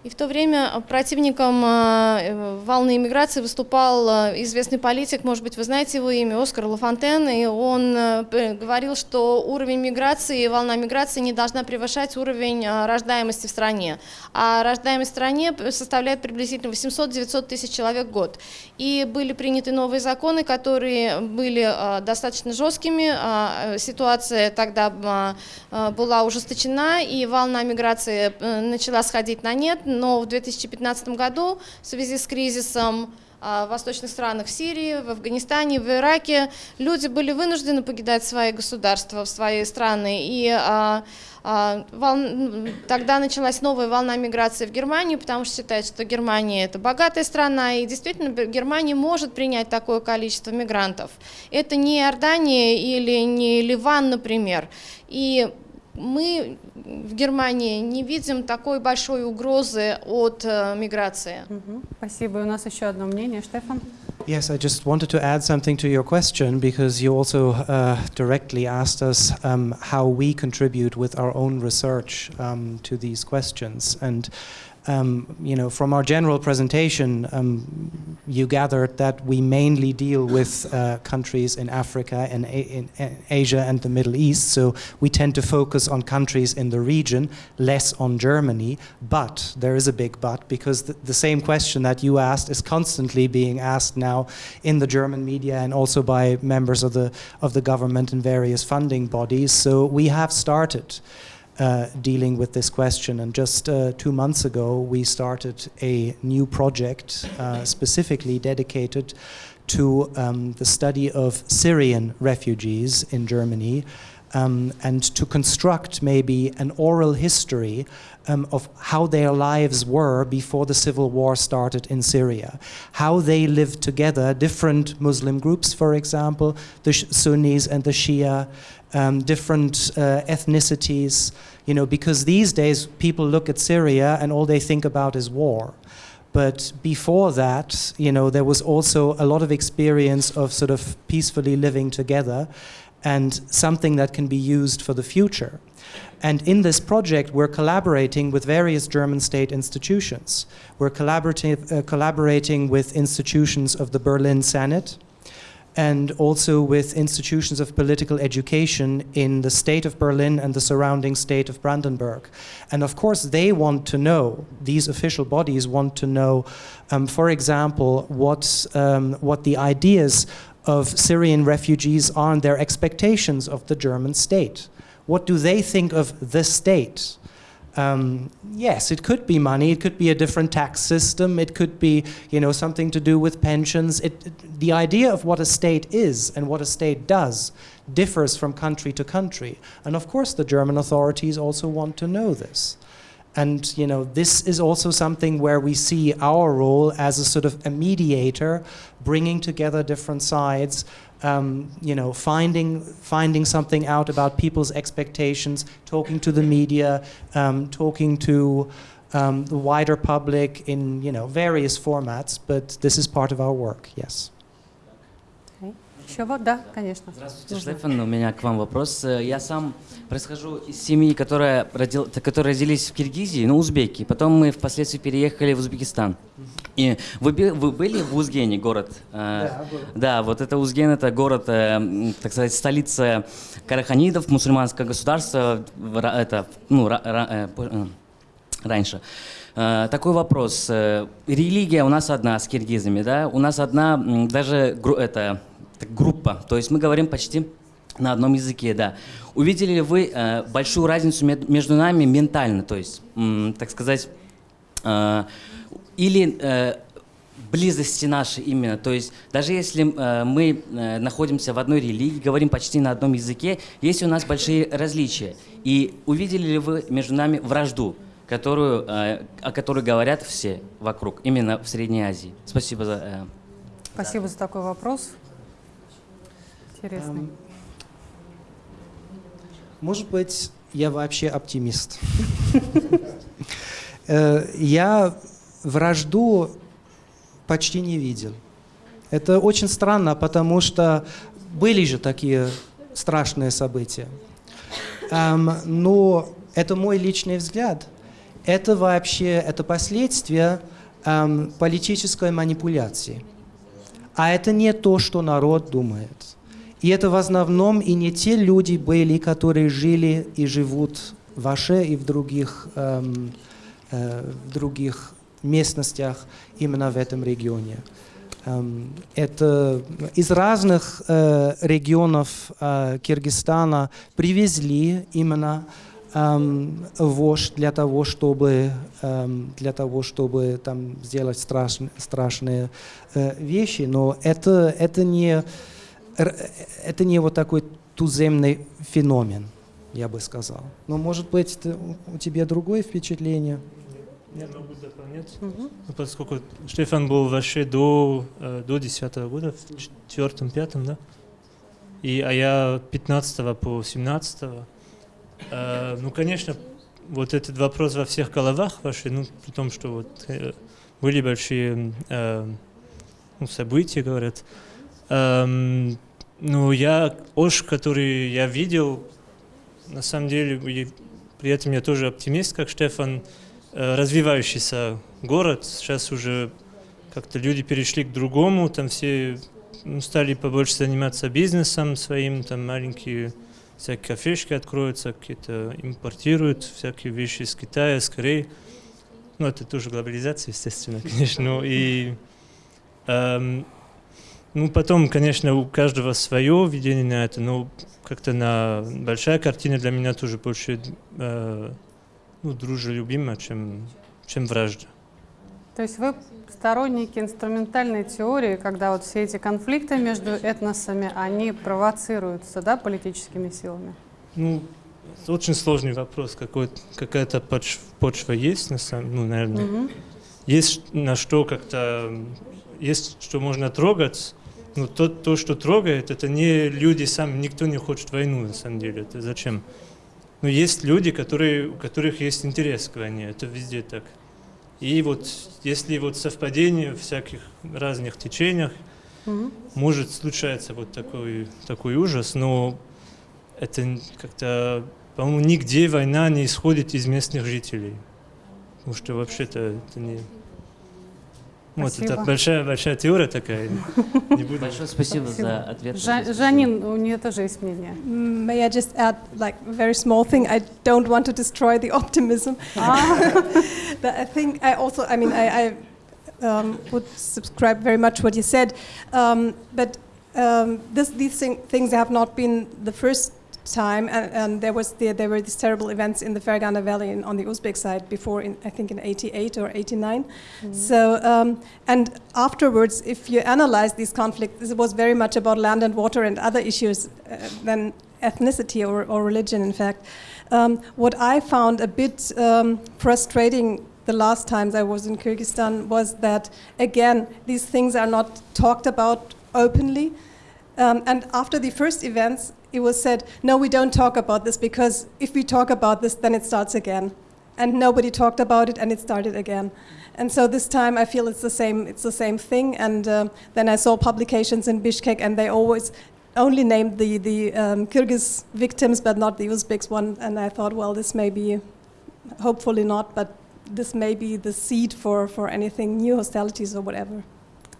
И в то время противником э, волны иммиграции выступал э, известный политик, может быть, вы знаете его имя, Оскар Лафонтен, и он э, говорил, что уровень миграции, волна миграции не должна превышать уровень рождаемости в стране. А рождаемость в стране составляет приблизительно 800-900 тысяч человек в год. И были приняты новые законы, которые были достаточно жесткими, ситуация тогда была ужесточена, и волна миграции начала сходить на нет, но в 2015 году в связи с кризисом а, в восточных странах в Сирии, в Афганистане, в Ираке люди были вынуждены покидать свои государства, свои страны. И а, а, волн... тогда началась новая волна миграции в Германию, потому что считают, что Германия это богатая страна, и действительно Германия может принять такое количество мигрантов. Это не Иордания или не Ливан, например. И мы в Германии не видим такой большой угрозы от э, миграции. Спасибо. У нас еще одно мнение. Штефан? Yes, I just wanted to add something to your question because you also uh, directly asked us um, how we contribute with our own research um, to these questions. And um, you know, from our general presentation, um, you gathered that we mainly deal with uh, countries in Africa and in Asia and the Middle East. So we tend to focus on countries in the region, less on Germany. But there is a big but because the, the same question that you asked is constantly being asked now in the German media and also by members of the of the government and various funding bodies. So we have started. Uh, dealing with this question. And just uh, two months ago, we started a new project uh, specifically dedicated to um, the study of Syrian refugees in Germany. Um, and to construct maybe an oral history um, of how their lives were before the civil war started in Syria, how they lived together, different Muslim groups, for example, the Sunnis and the Shia, um, different uh, ethnicities, you know, because these days people look at Syria and all they think about is war. But before that, you know, there was also a lot of experience of sort of peacefully living together and something that can be used for the future. And in this project, we're collaborating with various German state institutions. We're uh, collaborating with institutions of the Berlin Senate, and also with institutions of political education in the state of Berlin and the surrounding state of Brandenburg. And of course, they want to know, these official bodies want to know, um, for example, what, um, what the ideas of Syrian refugees are and their expectations of the German state. What do they think of the state? Um, yes, it could be money. It could be a different tax system. It could be, you know, something to do with pensions. It, it, the idea of what a state is and what a state does differs from country to country. And of course, the German authorities also want to know this. And you know, this is also something where we see our role as a sort of a mediator, bringing together different sides, um, you know, finding, finding something out about people's expectations, talking to the media, um, talking to um, the wider public in you know, various formats, but this is part of our work, yes. Еще вот, да, конечно. Здравствуйте, Нужно. Штефан, у меня к вам вопрос. Я сам происхожу из семьи, которая, родил, которые родились в Киргизии, ну, узбеки. Потом мы впоследствии переехали в Узбекистан. И вы, вы были в Узгене, город? Да, был. Да, вот это Узген, это город, э, так сказать, столица караханидов, мусульманское государство, это, ну, э, э, раньше. Такой вопрос. Религия у нас одна с киргизами, да? У нас одна, даже это, группа. То есть мы говорим почти на одном языке, да. Увидели ли вы э, большую разницу между нами ментально, то есть, м, так сказать, э, или э, близости нашей именно, то есть даже если э, мы э, находимся в одной религии, говорим почти на одном языке, есть у нас большие различия. И увидели ли вы между нами вражду, которую, э, о которой говорят все вокруг, именно в Средней Азии? Спасибо за... Э, Спасибо за такой вопрос. Интересный. Может быть, я вообще оптимист. (laughs) Э, я вражду почти не видел. Это очень странно, потому что были же такие страшные события. Но это мой личный взгляд. это вообще это последствия эм, политической манипуляции. А это не то, что народ думает. И это в основном и не те люди были, которые жили и живут в Аше и в других, эм, э, в других местностях именно в этом регионе. Эм, это из разных э, регионов э, Киргизстана привезли именно эм, вождь для того, чтобы эм, для того, чтобы там сделать страшные страшные э, вещи, но это это не это не вот такой туземный феномен, я бы сказал. Но может быть это, у тебя другое впечатление? Я могу дополнять, угу. поскольку Штефан был вообще до, э, до 10 года, в четвертом, пятом, да? И, а я 15 по 17 э, ну, конечно, вот этот вопрос во всех головах ваши, ну, при том, что вот э, были большие э, ну, события, говорят. Эм, ну, я, Ош, который я видел, на самом деле, при этом я тоже оптимист, как Штефан, Э, развивающийся город. Сейчас уже как-то люди перешли к другому, там все ну, стали побольше заниматься бизнесом своим, там маленькие всякие кафешки откроются, какие-то импортируют всякие вещи из Китая, с Кореи. Ну, это тоже глобализация, естественно, (laughs) конечно. Ну, и эм, ну, потом, конечно, у каждого свое видение на это, но как-то на большая картина для меня тоже больше э, ну, дружелюбимо, чем, чем вражда. То есть вы сторонники инструментальной теории, когда вот все эти конфликты между этносами, они провоцируются, да, политическими силами? Ну, это очень сложный вопрос. Какая-то почва, почва есть, на самом, ну, наверное. Угу. Есть на что как-то, есть что можно трогать, но то, то, что трогает, это не люди сами, никто не хочет войну, на самом деле. Это зачем? Но есть люди, которые, у которых есть интерес к войне, это везде так. И вот если вот совпадение в всяких разных течениях, угу. может случаться вот такой, такой ужас, но это как-то, по-моему, нигде война не исходит из местных жителей. Потому что вообще-то это не... Вот это большая, большая теория такая. Большое спасибо, спасибо за ответ. Жанин, у нее тоже есть мнение. May I just add like a very small thing? I don't want to destroy the optimism. but (laughs) I think I also, I mean, I, I um, would subscribe very much what you said. Um, but um, this, these thing, things have not been the first time, and, and there was the, there were these terrible events in the Fergana Valley in, on the Uzbek side before, in, I think in '88 or '89. Mm. So, um, and afterwards, if you analyze these conflicts, it was very much about land and water and other issues uh, than ethnicity or, or, religion. In fact, um, what I found a bit um, frustrating the last times I was in Kyrgyzstan was that again these things are not talked about openly. Um, and after the first events, it was said, no, we don't talk about this because if we talk about this, then it starts again. And nobody talked about it, and it started again. And so this time, I feel it's the same. It's the same thing. And uh, then I saw publications in Bishkek, and they always only named the the um, Kyrgyz victims, but not the Uzbeks one. And I thought, well, this may be, hopefully not, but this may be the seed for for anything new hostilities or whatever.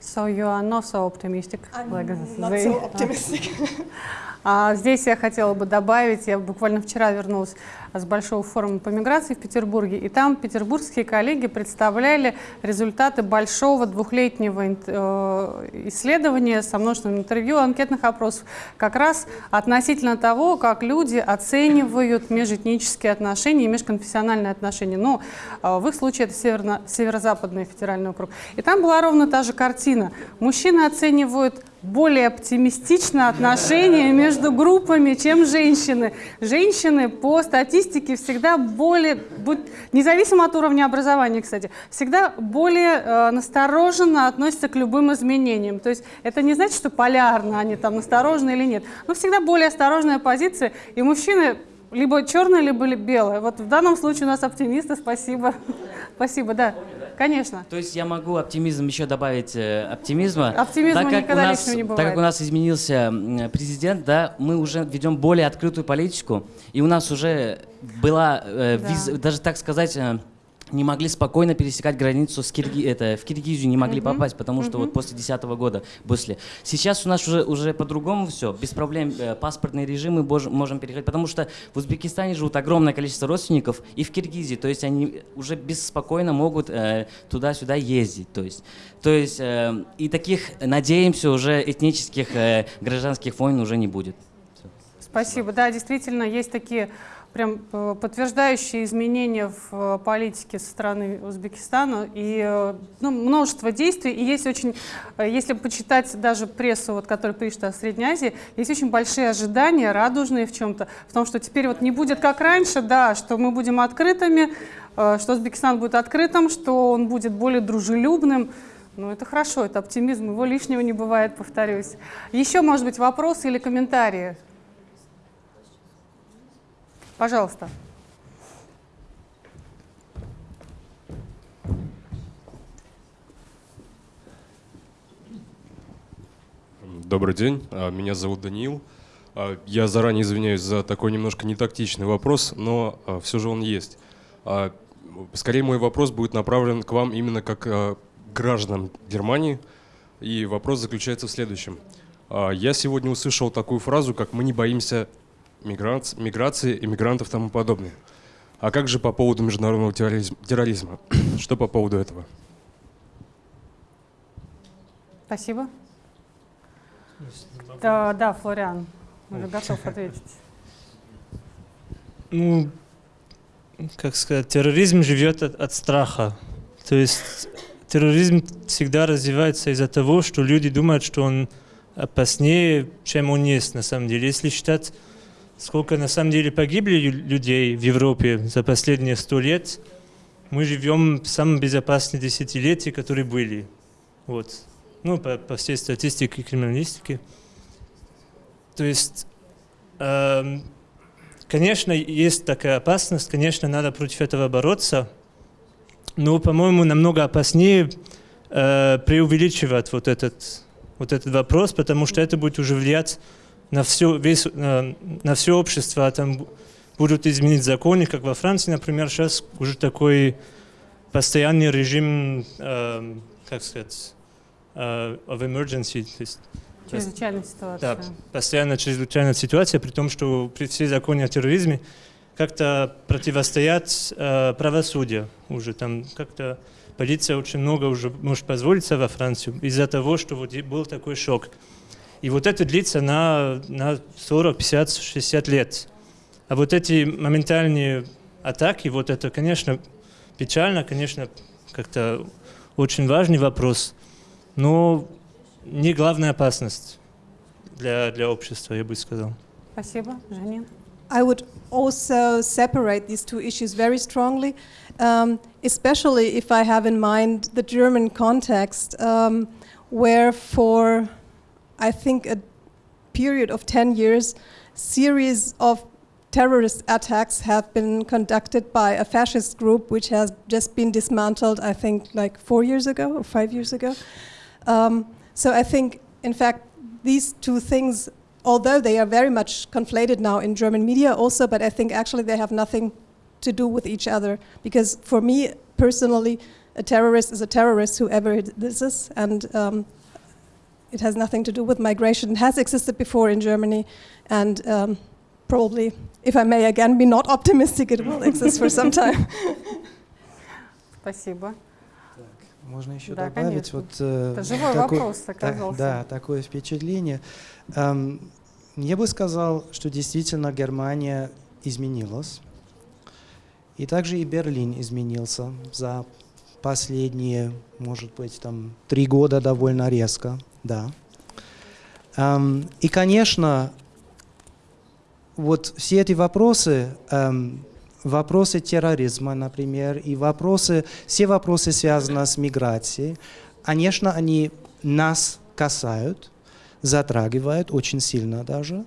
So you are not so optimistic. I'm like not so optimistic. (laughs) (laughs) А здесь я хотела бы добавить, я буквально вчера вернулась с большого форума по миграции в Петербурге, и там петербургские коллеги представляли результаты большого двухлетнего э, исследования со множеством интервью, анкетных опросов, как раз относительно того, как люди оценивают межэтнические отношения и межконфессиональные отношения. Ну, в их случае это северно, северо-западный федеральный округ. И там была ровно та же картина. Мужчины оценивают более оптимистично отношения между группами, чем женщины. Женщины по статистике всегда более, независимо от уровня образования, кстати, всегда более э, настороженно относятся к любым изменениям. То есть это не значит, что полярно они там насторожены или нет, но всегда более осторожная позиция, и мужчины либо черное, либо белое. Вот в данном случае у нас оптимисты, спасибо. (laughs) спасибо, да. Конечно. То есть я могу оптимизм еще добавить э, оптимизма. Оптимизм так как никогда у нас, не бывает. Так как у нас изменился президент, да, мы уже ведем более открытую политику, и у нас уже была, э, да. виз, даже так сказать, э, не могли спокойно пересекать границу с Кирги... это, в Киргизию, не могли Мгм. попасть, потому что Мгм. вот после 2010 года, после. Сейчас у нас уже, уже по-другому все, без проблем э, паспортные режимы бож- можем переходить, потому что в Узбекистане живут огромное количество родственников и в Киргизии, то есть они уже беспокойно могут э, туда-сюда ездить, то есть. То есть э, и таких, надеемся, уже этнических э, гражданских войн уже не будет. Спасибо. Да, действительно, есть такие прям э, подтверждающие изменения в э, политике со стороны Узбекистана и э, ну, множество действий. И есть очень, если почитать даже прессу, вот, которая пишет о Средней Азии, есть очень большие ожидания, радужные в чем-то, в том, что теперь вот не будет как раньше, да, что мы будем открытыми, что Узбекистан будет открытым, что он будет более дружелюбным. Ну, это хорошо, это оптимизм, его лишнего не бывает, повторюсь. Еще, может быть, вопросы или комментарии? Пожалуйста. Добрый день, а, меня зовут Даниил. А, Я заранее извиняюсь за такой немножко нетактичный вопрос, но все же он есть. А, Скорее мой вопрос будет направлен к вам именно как а, гражданам Германии. И вопрос заключается в следующем. А, Я сегодня услышал такую фразу, как «мы не боимся миграц- миграции, иммигрантов и тому подобное». А как же по поводу международного терроризм- терроризма? (clears throat) Что по поводу этого? Спасибо. Да, да, Флориан, уже готов (laughs) ответить. Ну, как сказать, терроризм живет от, от страха. То есть терроризм всегда развивается из-за того, что люди думают, что он опаснее, чем он есть на самом деле. Если считать, сколько на самом деле погибли лю- людей в Европе за последние сто лет, мы живем в самом безопасном десятилетии, которые были. Вот. Ну, по, по всей статистике и криминалистике. То есть, эм, конечно, есть такая опасность, конечно, надо против этого бороться, но, по-моему, намного опаснее э, преувеличивать вот этот, вот этот вопрос, потому что это будет уже влиять на все, весь, э, на все общество, а там бу- будут изменить законы, как во Франции, например, сейчас уже такой постоянный режим, э, как сказать, э, of emergency, то есть Чрезвычайная ситуация. да, постоянно чрезвычайная ситуация, при том, что при все законы о терроризме как-то противостоят э, правосудию уже. Там как-то полиция очень много уже может позволить себе во Францию из-за того, что вот был такой шок. И вот это длится на, на 40, 50, 60 лет. А вот эти моментальные атаки, вот это, конечно, печально, конечно, как-то очень важный вопрос, но не главная опасность для, для общества, я бы сказал. Спасибо, Жанин. I would also separate these two issues very strongly, um, especially if I have in mind the German context, um, where for I think a period of 10 years, series of terrorist attacks have been conducted by a fascist group which has just been dismantled, I think, like four years ago or five years ago. Um, so I think, in fact, these two things, although they are very much conflated now in German media also, but I think actually they have nothing to do with each other. Because for me personally, a terrorist is a terrorist, whoever this is, and um, it has nothing to do with migration. It has existed before in Germany, and um, probably, if I may again be not optimistic, it will exist for some time. (laughs) Спасибо. Можно еще Да, добавить конечно. вот э, Это живой вопрос так- оказался. да, такое впечатление. Эм, я бы сказал, что действительно Германия изменилась, и также и Берлин изменился за последние, может быть, там три года довольно резко, да. Эм, и, конечно, вот все эти вопросы, эм, вопросы терроризма, например, и вопросы, все вопросы, связанные с миграцией, конечно, они нас касают, затрагивают очень сильно даже.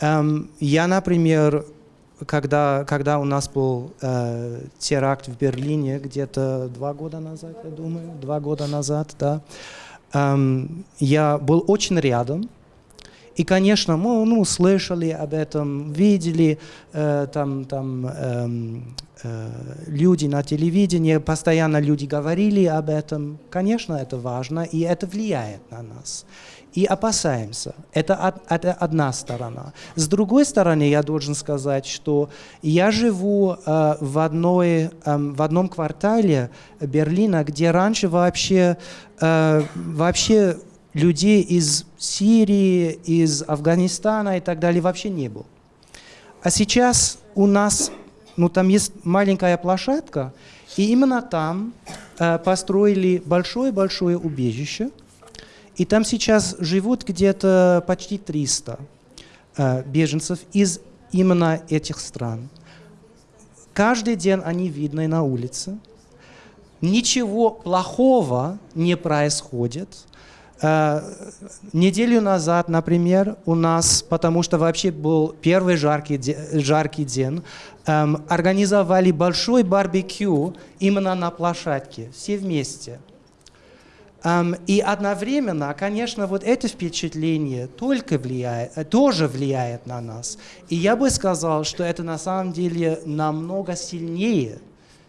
Эм, я, например, когда, когда у нас был э, теракт в Берлине где-то два года назад, я думаю, два года назад, да, я был очень рядом, И, конечно, мы ну, слышали об этом, видели э, там, там эм, э, люди на телевидении, постоянно люди говорили об этом. Конечно, это важно, и это влияет на нас. И опасаемся. Это, это одна сторона. С другой стороны, я должен сказать, что я живу э, в, одной, эм, в одном квартале Берлина, где раньше вообще, э, вообще людей из Сирии, из Афганистана и так далее вообще не было. А сейчас у нас, ну там есть маленькая площадка, и именно там э, построили большое-большое убежище, и там сейчас живут где-то почти 300 э, беженцев из именно этих стран. Каждый день они видны на улице. Ничего плохого не происходит. Э, неделю назад, например, у нас, потому что вообще был первый жаркий, де- жаркий день, эм, организовали большой барбекю именно на площадке, все вместе. И одновременно, конечно, вот это впечатление только влияет, э, тоже влияет на нас. И я бы сказал, что это на самом деле намного сильнее,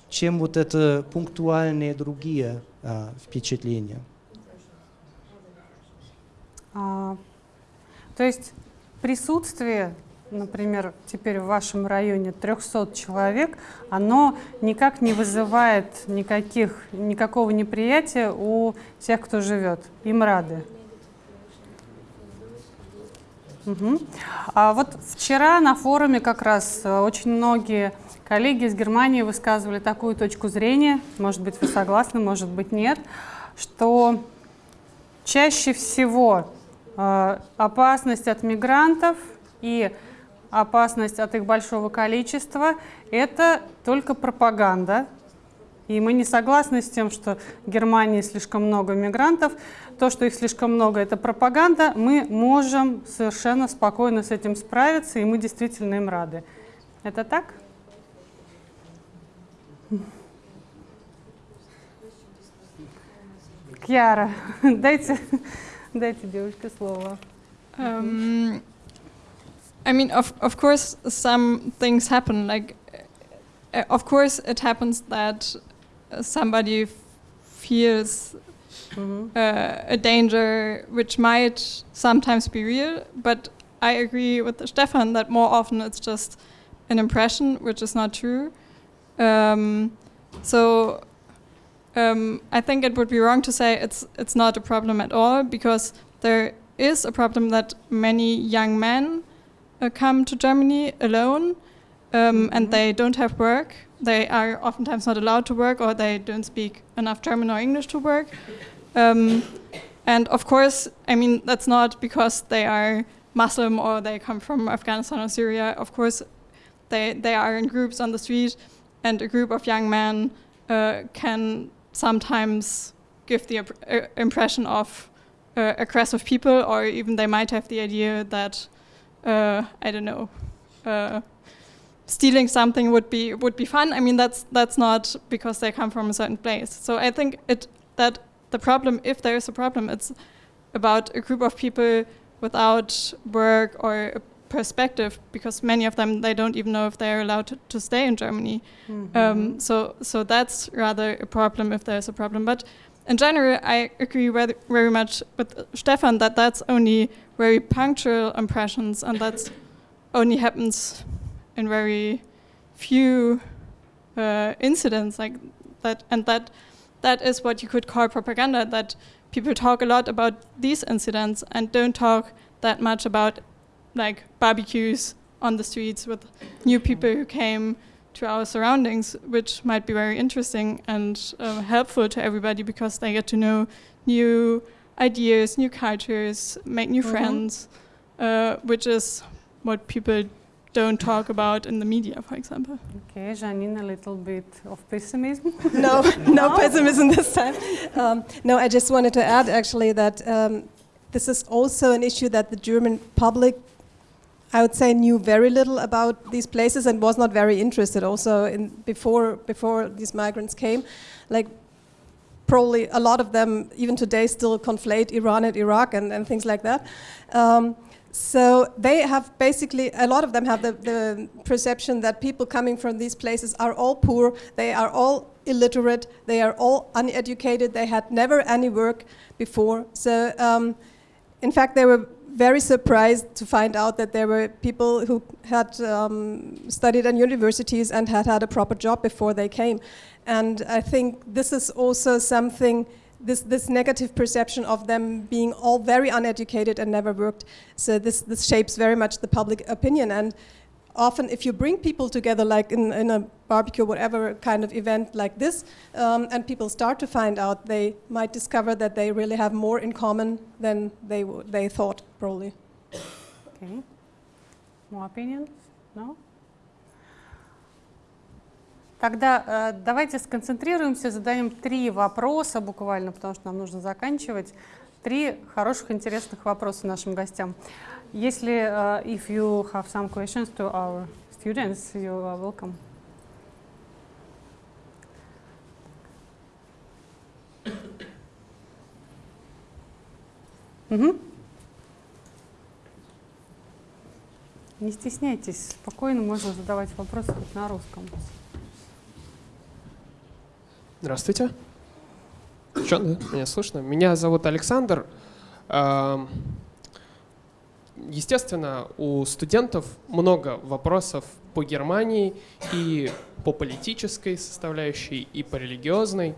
чем вот это пунктуальные другие э, впечатления. А, то есть присутствие, например, теперь в вашем районе 300 человек, оно никак не вызывает никаких, никакого неприятия у тех, кто живет. Им рады. Мгм. А вот вчера на форуме как раз э, очень многие коллеги из Германии высказывали такую точку зрения, может быть, вы согласны, может быть, нет, что чаще всего э, опасность от мигрантов и опасность от их большого количества – это только пропаганда. И мы не согласны с тем, что в Германии слишком много мигрантов. То, что их слишком много, это пропаганда. Мы можем совершенно спокойно с этим справиться, и мы действительно им рады. Это так? Кьяра, (laughs) дайте, дайте девушке слово. Um, I mean, of of course, some things happen. Like, uh, of course, it happens that uh, somebody f- feels Mhm. uh, a danger which might sometimes be real. But I agree with Stefan that more often it's just an impression, which is not true. Um, so um, I think it would be wrong to say it's it's not a problem at all because there is a problem that many young men uh, come to Germany alone um, and they don't have work. They are oftentimes not allowed to work or they don't speak enough German or English to work. Um, and of course, I mean, that's not because they are Muslim or they come from Afghanistan or Syria. Of course, they, they are in groups on the street, and a group of young men uh, can sometimes give the uh, impression of uh, aggressive people, or even they might have the idea that, uh, I don't know, uh, stealing something would be would be fun. I mean, that's that's not because they come from a certain place. So I think it that the problem, if there is a problem, it's about a group of people without work or a perspective, because many of them they don't even know if they're allowed to, to stay in Germany. Um, so so that's rather a problem if there's a problem. But in general, I agree very, very much with Stefan that that's only very punctual impressions, and that only happens in very few uh, incidents like that, and that that is what you could call propaganda. That people talk a lot about these incidents and don't talk that much about like barbecues on the streets with new people who came to our surroundings, which might be very interesting and uh, helpful to everybody because they get to know new ideas, new cultures, make new Mhm. friends, uh, which is what people don't talk about in the media, for example. Okay, Janine, a little bit of pessimism. (laughs) (laughs) no, no pessimism this time. Um, no, I just wanted to add actually that um, this is also an issue that the German public, I would say, knew very little about these places and was not very interested. Also, in before before these migrants came, like probably a lot of them even today still conflate Iran and Iraq and, and things like that. Um, So they have basically, a lot of them have the, the perception that people coming from these places are all poor, they are all illiterate, they are all uneducated, they had never any work before. So um, in fact, they were very surprised to find out that there were people who had um, studied at universities and had had a proper job before they came. And I think this is also something, this, this negative perception of them being all very uneducated and never worked. So this, this shapes very much the public opinion. And often if you bring people together, like in, in a barbecue, whatever kind of event like this, um, and people start to find out, they might discover that they really have more in common than they, w- they thought, probably. Okay. More opinions? No? Тогда э, давайте сконцентрируемся, задаем три вопроса буквально, потому что нам нужно заканчивать. Три хороших, интересных вопроса нашим гостям. Если, uh, if you have some questions to our students, you are welcome. Мгм. Не стесняйтесь, спокойно можно задавать вопросы хоть на русском. Здравствуйте. Что, да? Меня слышно? Меня зовут Александр. Естественно, у студентов много вопросов по Германии и по политической составляющей, и по религиозной.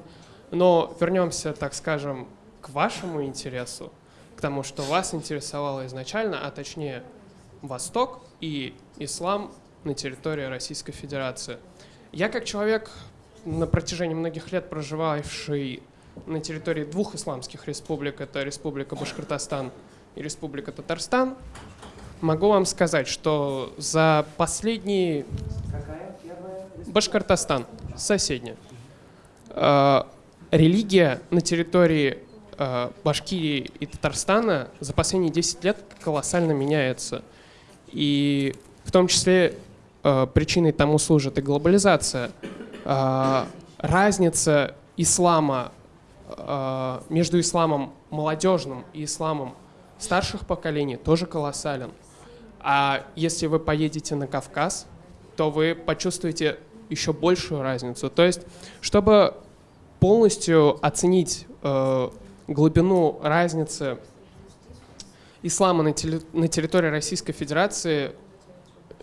Но вернемся, так скажем, к вашему интересу, к тому, что вас интересовало изначально, а точнее Восток и ислам на территории Российской Федерации. Я как человек, на протяжении многих лет проживавший на территории двух исламских республик, это Республика Башкортостан и Республика Татарстан, могу вам сказать, что за последние... Башкортостан, соседняя. Э, религия на территории э, Башкирии и Татарстана за последние 10 лет колоссально меняется. И в том числе э, причиной тому служит и глобализация. Разница ислама между исламом молодежным и исламом старших поколений тоже колоссален. А если вы поедете на Кавказ, то вы почувствуете еще большую разницу. То есть, чтобы полностью оценить э, глубину разницы ислама на, теле- на территории Российской Федерации,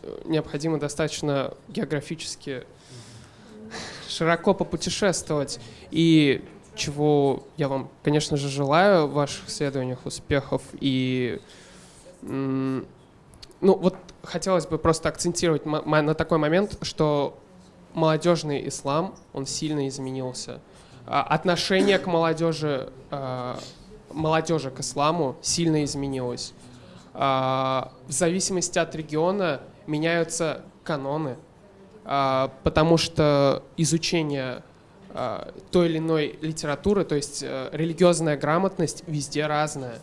э, необходимо достаточно географически широко попутешествовать. И чего я вам, конечно же, желаю в ваших исследованиях успехов. И ну вот хотелось бы просто акцентировать на такой момент, что молодежный ислам, он сильно изменился. А, Отношение к молодежи, а, молодежи к исламу сильно изменилось. А, В зависимости от региона меняются каноны, потому что изучение той или иной литературы, то есть э, религиозная грамотность везде разная,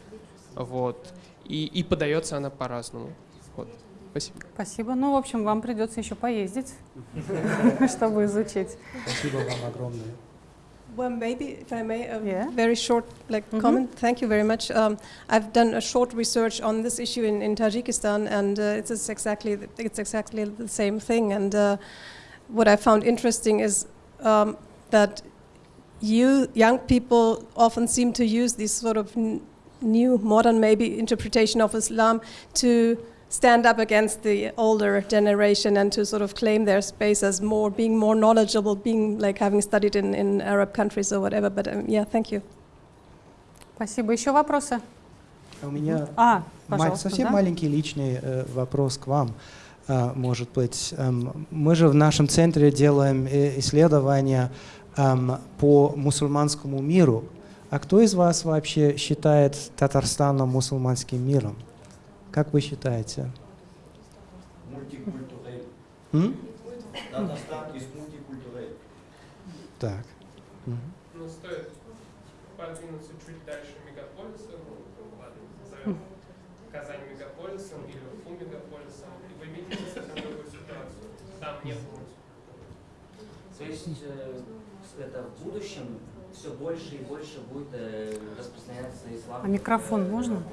вот, и, и подается она по-разному. Вот. Спасибо. Спасибо. Ну, в общем, вам придется еще поездить, чтобы изучить. Спасибо вам огромное. Well, maybe if I may, a Yeah. very short like Mhm. comment. Thank you very much. Um, I've done a short research on this issue in, in Tajikistan, and uh, it's exactly it's exactly the same thing. And uh, what I found interesting is um, that you young people often seem to use this sort of n- new, modern, maybe interpretation of Islam to stand up against the older generation and to sort of claim their space as more being more knowledgeable, being like having studied in, in Arab countries or whatever. But um, yeah, thank you. Спасибо. Еще вопросы? У меня А, ма- пожалуйста, совсем да? маленький личный э, вопрос к вам. А, может быть, Эм, мы же в нашем центре делаем э, исследования эм, по мусульманскому миру. А кто из вас вообще считает Татарстаном мусульманским миром? Как вы считаете? М? Татарстан. Так. Мгм. Ну, стоит подвинуться чуть дальше мегаполиса, ну, ладно, назовем Казань мегаполисом или Уфу мегаполисом, и вы видите совсем другую ситуацию. Там нет То есть э, это в будущем все больше и больше будет э, распространяться ислам. А микрофон можно?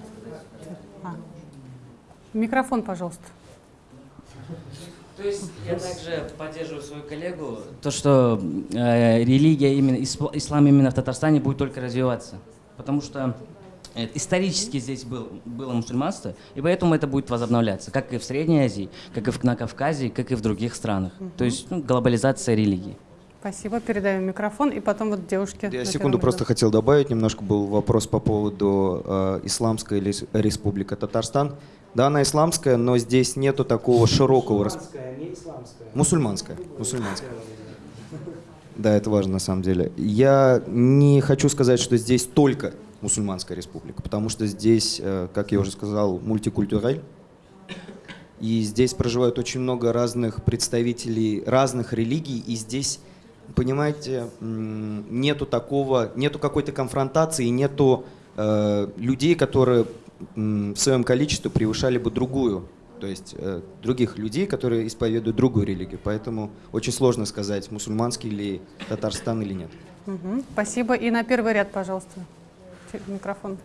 А. Микрофон, пожалуйста. То есть я также поддерживаю свою коллегу, то, что э, религия, именно исла- ислам именно в Татарстане будет только развиваться. Потому что э, исторически здесь был, было мусульманство, и поэтому это будет возобновляться, как и в Средней Азии, как и в, на Кавказе, как и в других странах. То есть ну, глобализация религии. Спасибо, передаю микрофон, и потом вот девушке. Я секунду просто хотел добавить, немножко был вопрос по поводу э, Исламской лес- республика Татарстан. Да, она исламская, но здесь нету такого широкого... рас- не исламская. Мусульманская. Мусульманская. Да, это важно на самом деле. Я не хочу сказать, что здесь только мусульманская республика, потому что здесь, э, как я уже сказал, мультикультураль. И здесь проживают очень много разных представителей разных религий, и здесь, понимаете, нету такого, нету какой-то конфронтации, нету э, людей, которые в своем количестве превышали бы другую, то есть э, других людей, которые исповедуют другую религию. Поэтому очень сложно сказать, мусульманский ли Татарстан или нет. Мгм, Спасибо. И на первый ряд, пожалуйста, микрофон.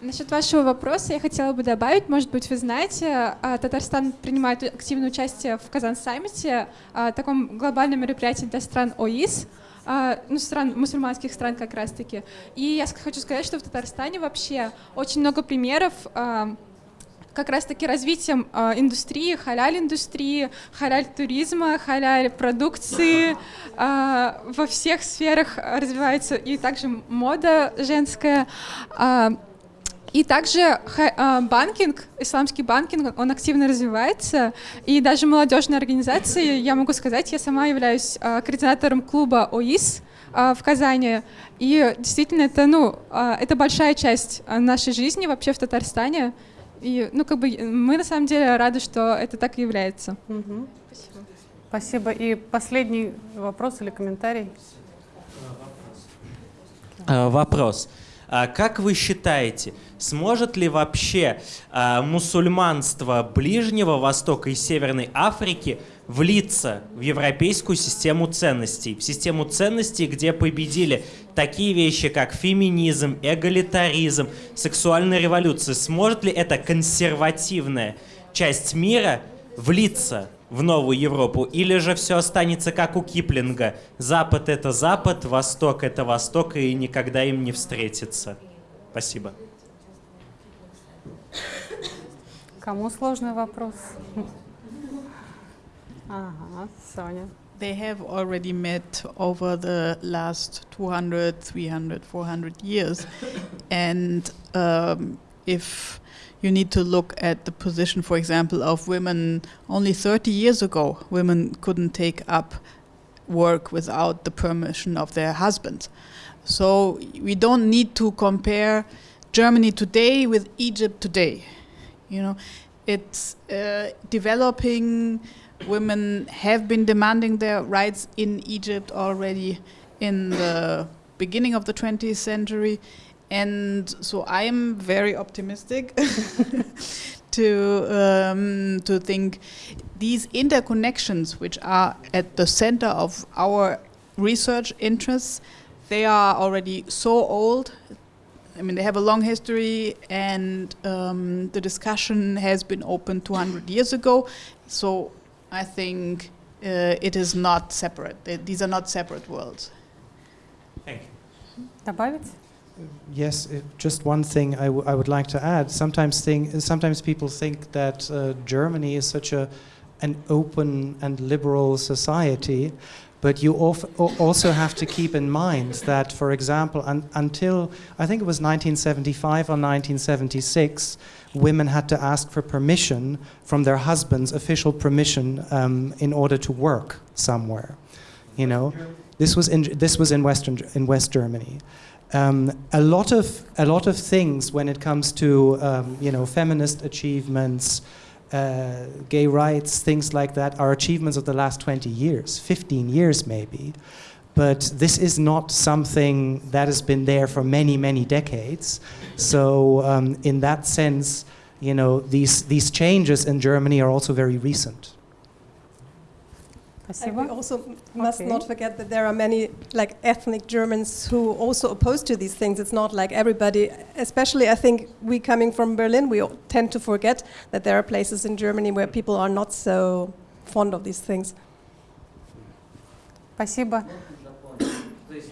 Насчет вашего вопроса я хотела бы добавить, может быть, вы знаете, а, Татарстан принимает активное участие в Казан-саммите, а, таком глобальном мероприятии для стран ОИС, а, ну, стран, мусульманских стран как раз-таки. И я хочу сказать, что в Татарстане вообще очень много примеров как раз-таки развитием индустрии, халяль-индустрии, халяль-туризма, халяль-продукции. во всех сферах развивается и также мода женская. И также а, банкинг, исламский банкинг, он активно развивается. И даже молодежные организации, я могу сказать, я сама являюсь а, координатором клуба ОИС а, в Казани. И действительно, это, ну, это большая часть нашей жизни вообще в Татарстане. И, ну, как бы мы на самом деле рады, что это так и является. Мгм. Спасибо. И последний вопрос или комментарий? Вопрос. А Как вы считаете, сможет ли вообще а, мусульманство Ближнего Востока и Северной Африки влиться в европейскую систему ценностей? В систему ценностей, где победили такие вещи, как феминизм, эгалитаризм, сексуальная революция. Сможет ли эта консервативная часть мира влиться в новую Европу, или же все останется как у Киплинга. Запад это Запад, Восток это Восток, и никогда им не встретиться. Спасибо. Кому сложный вопрос? Ага, Соня. They have already met over the last 200, 300, 400 years. and um, if you need to look at the position, for example, of women, only 30 years ago, women couldn't take up work without the permission of their husbands. So we don't need to compare Germany today with Egypt today. You know, it's uh, developing. Women have been demanding their rights in Egypt already in the beginning of the 20th century. And so I'm very optimistic (laughs) to um, to think these interconnections, which are at the center of our research interests, they are already so old. I mean, they have a long history, and um, the discussion has been open 200 years ago. So I think uh, it is not separate. They- These are not separate worlds. Thank you. Добавить? Yes, it, just one thing I, w- I would like to add. Sometimes think, sometimes people think that uh, Germany is such a an open and liberal society, but you also have to keep in mind that, for example, un, until I think it was 1975 or 1976, women had to ask for permission from their husbands, official permission, um, in order to work somewhere. You know, this was in this was in Western in West Germany um, a lot of a lot of things when it comes to um, you know feminist achievements, uh, gay rights, things like that are achievements of the last 20 years, 15 years maybe. But this is not something that has been there for many many decades. So um, in that sense, you know these these changes in Germany are also very recent. Спасибо. And we also must Okay. not forget that there are many like ethnic Germans who also oppose to these things. It's not like everybody, especially I think we coming from Berlin, we all tend to forget that there are places in Germany where people are not so fond of these things. Спасибо.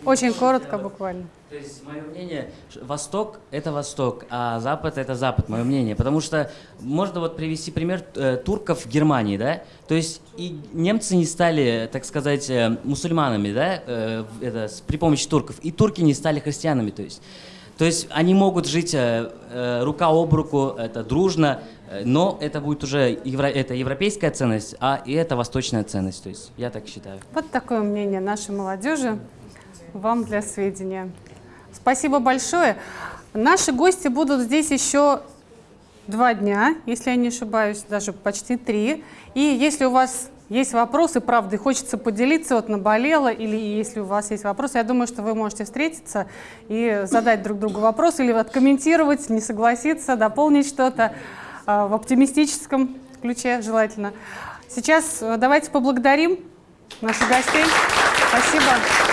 Очень коротко буквально. То есть мое мнение, Восток — это Восток, а Запад — это Запад, мое мнение. Потому что можно вот привести пример э, турков в Германии, да? То есть и немцы не стали, так сказать, э, мусульманами, да, э, это, при помощи турков, и турки не стали христианами, то есть. То есть они могут жить э, э, рука об руку, это дружно, э, но это будет уже евро- это европейская ценность, а и это восточная ценность. То есть я так считаю. Вот такое мнение нашей молодежи. Вам для сведения. Спасибо большое. Наши гости будут здесь еще два дня, если я не ошибаюсь, даже почти три. И если у вас есть вопросы, правда, хочется поделиться, вот наболело, или если у вас есть вопросы, я думаю, что вы можете встретиться и задать друг другу вопрос, или откомментировать, не согласиться, дополнить что-то а, в оптимистическом ключе желательно. Сейчас э, давайте поблагодарим наших гостей. Спасибо.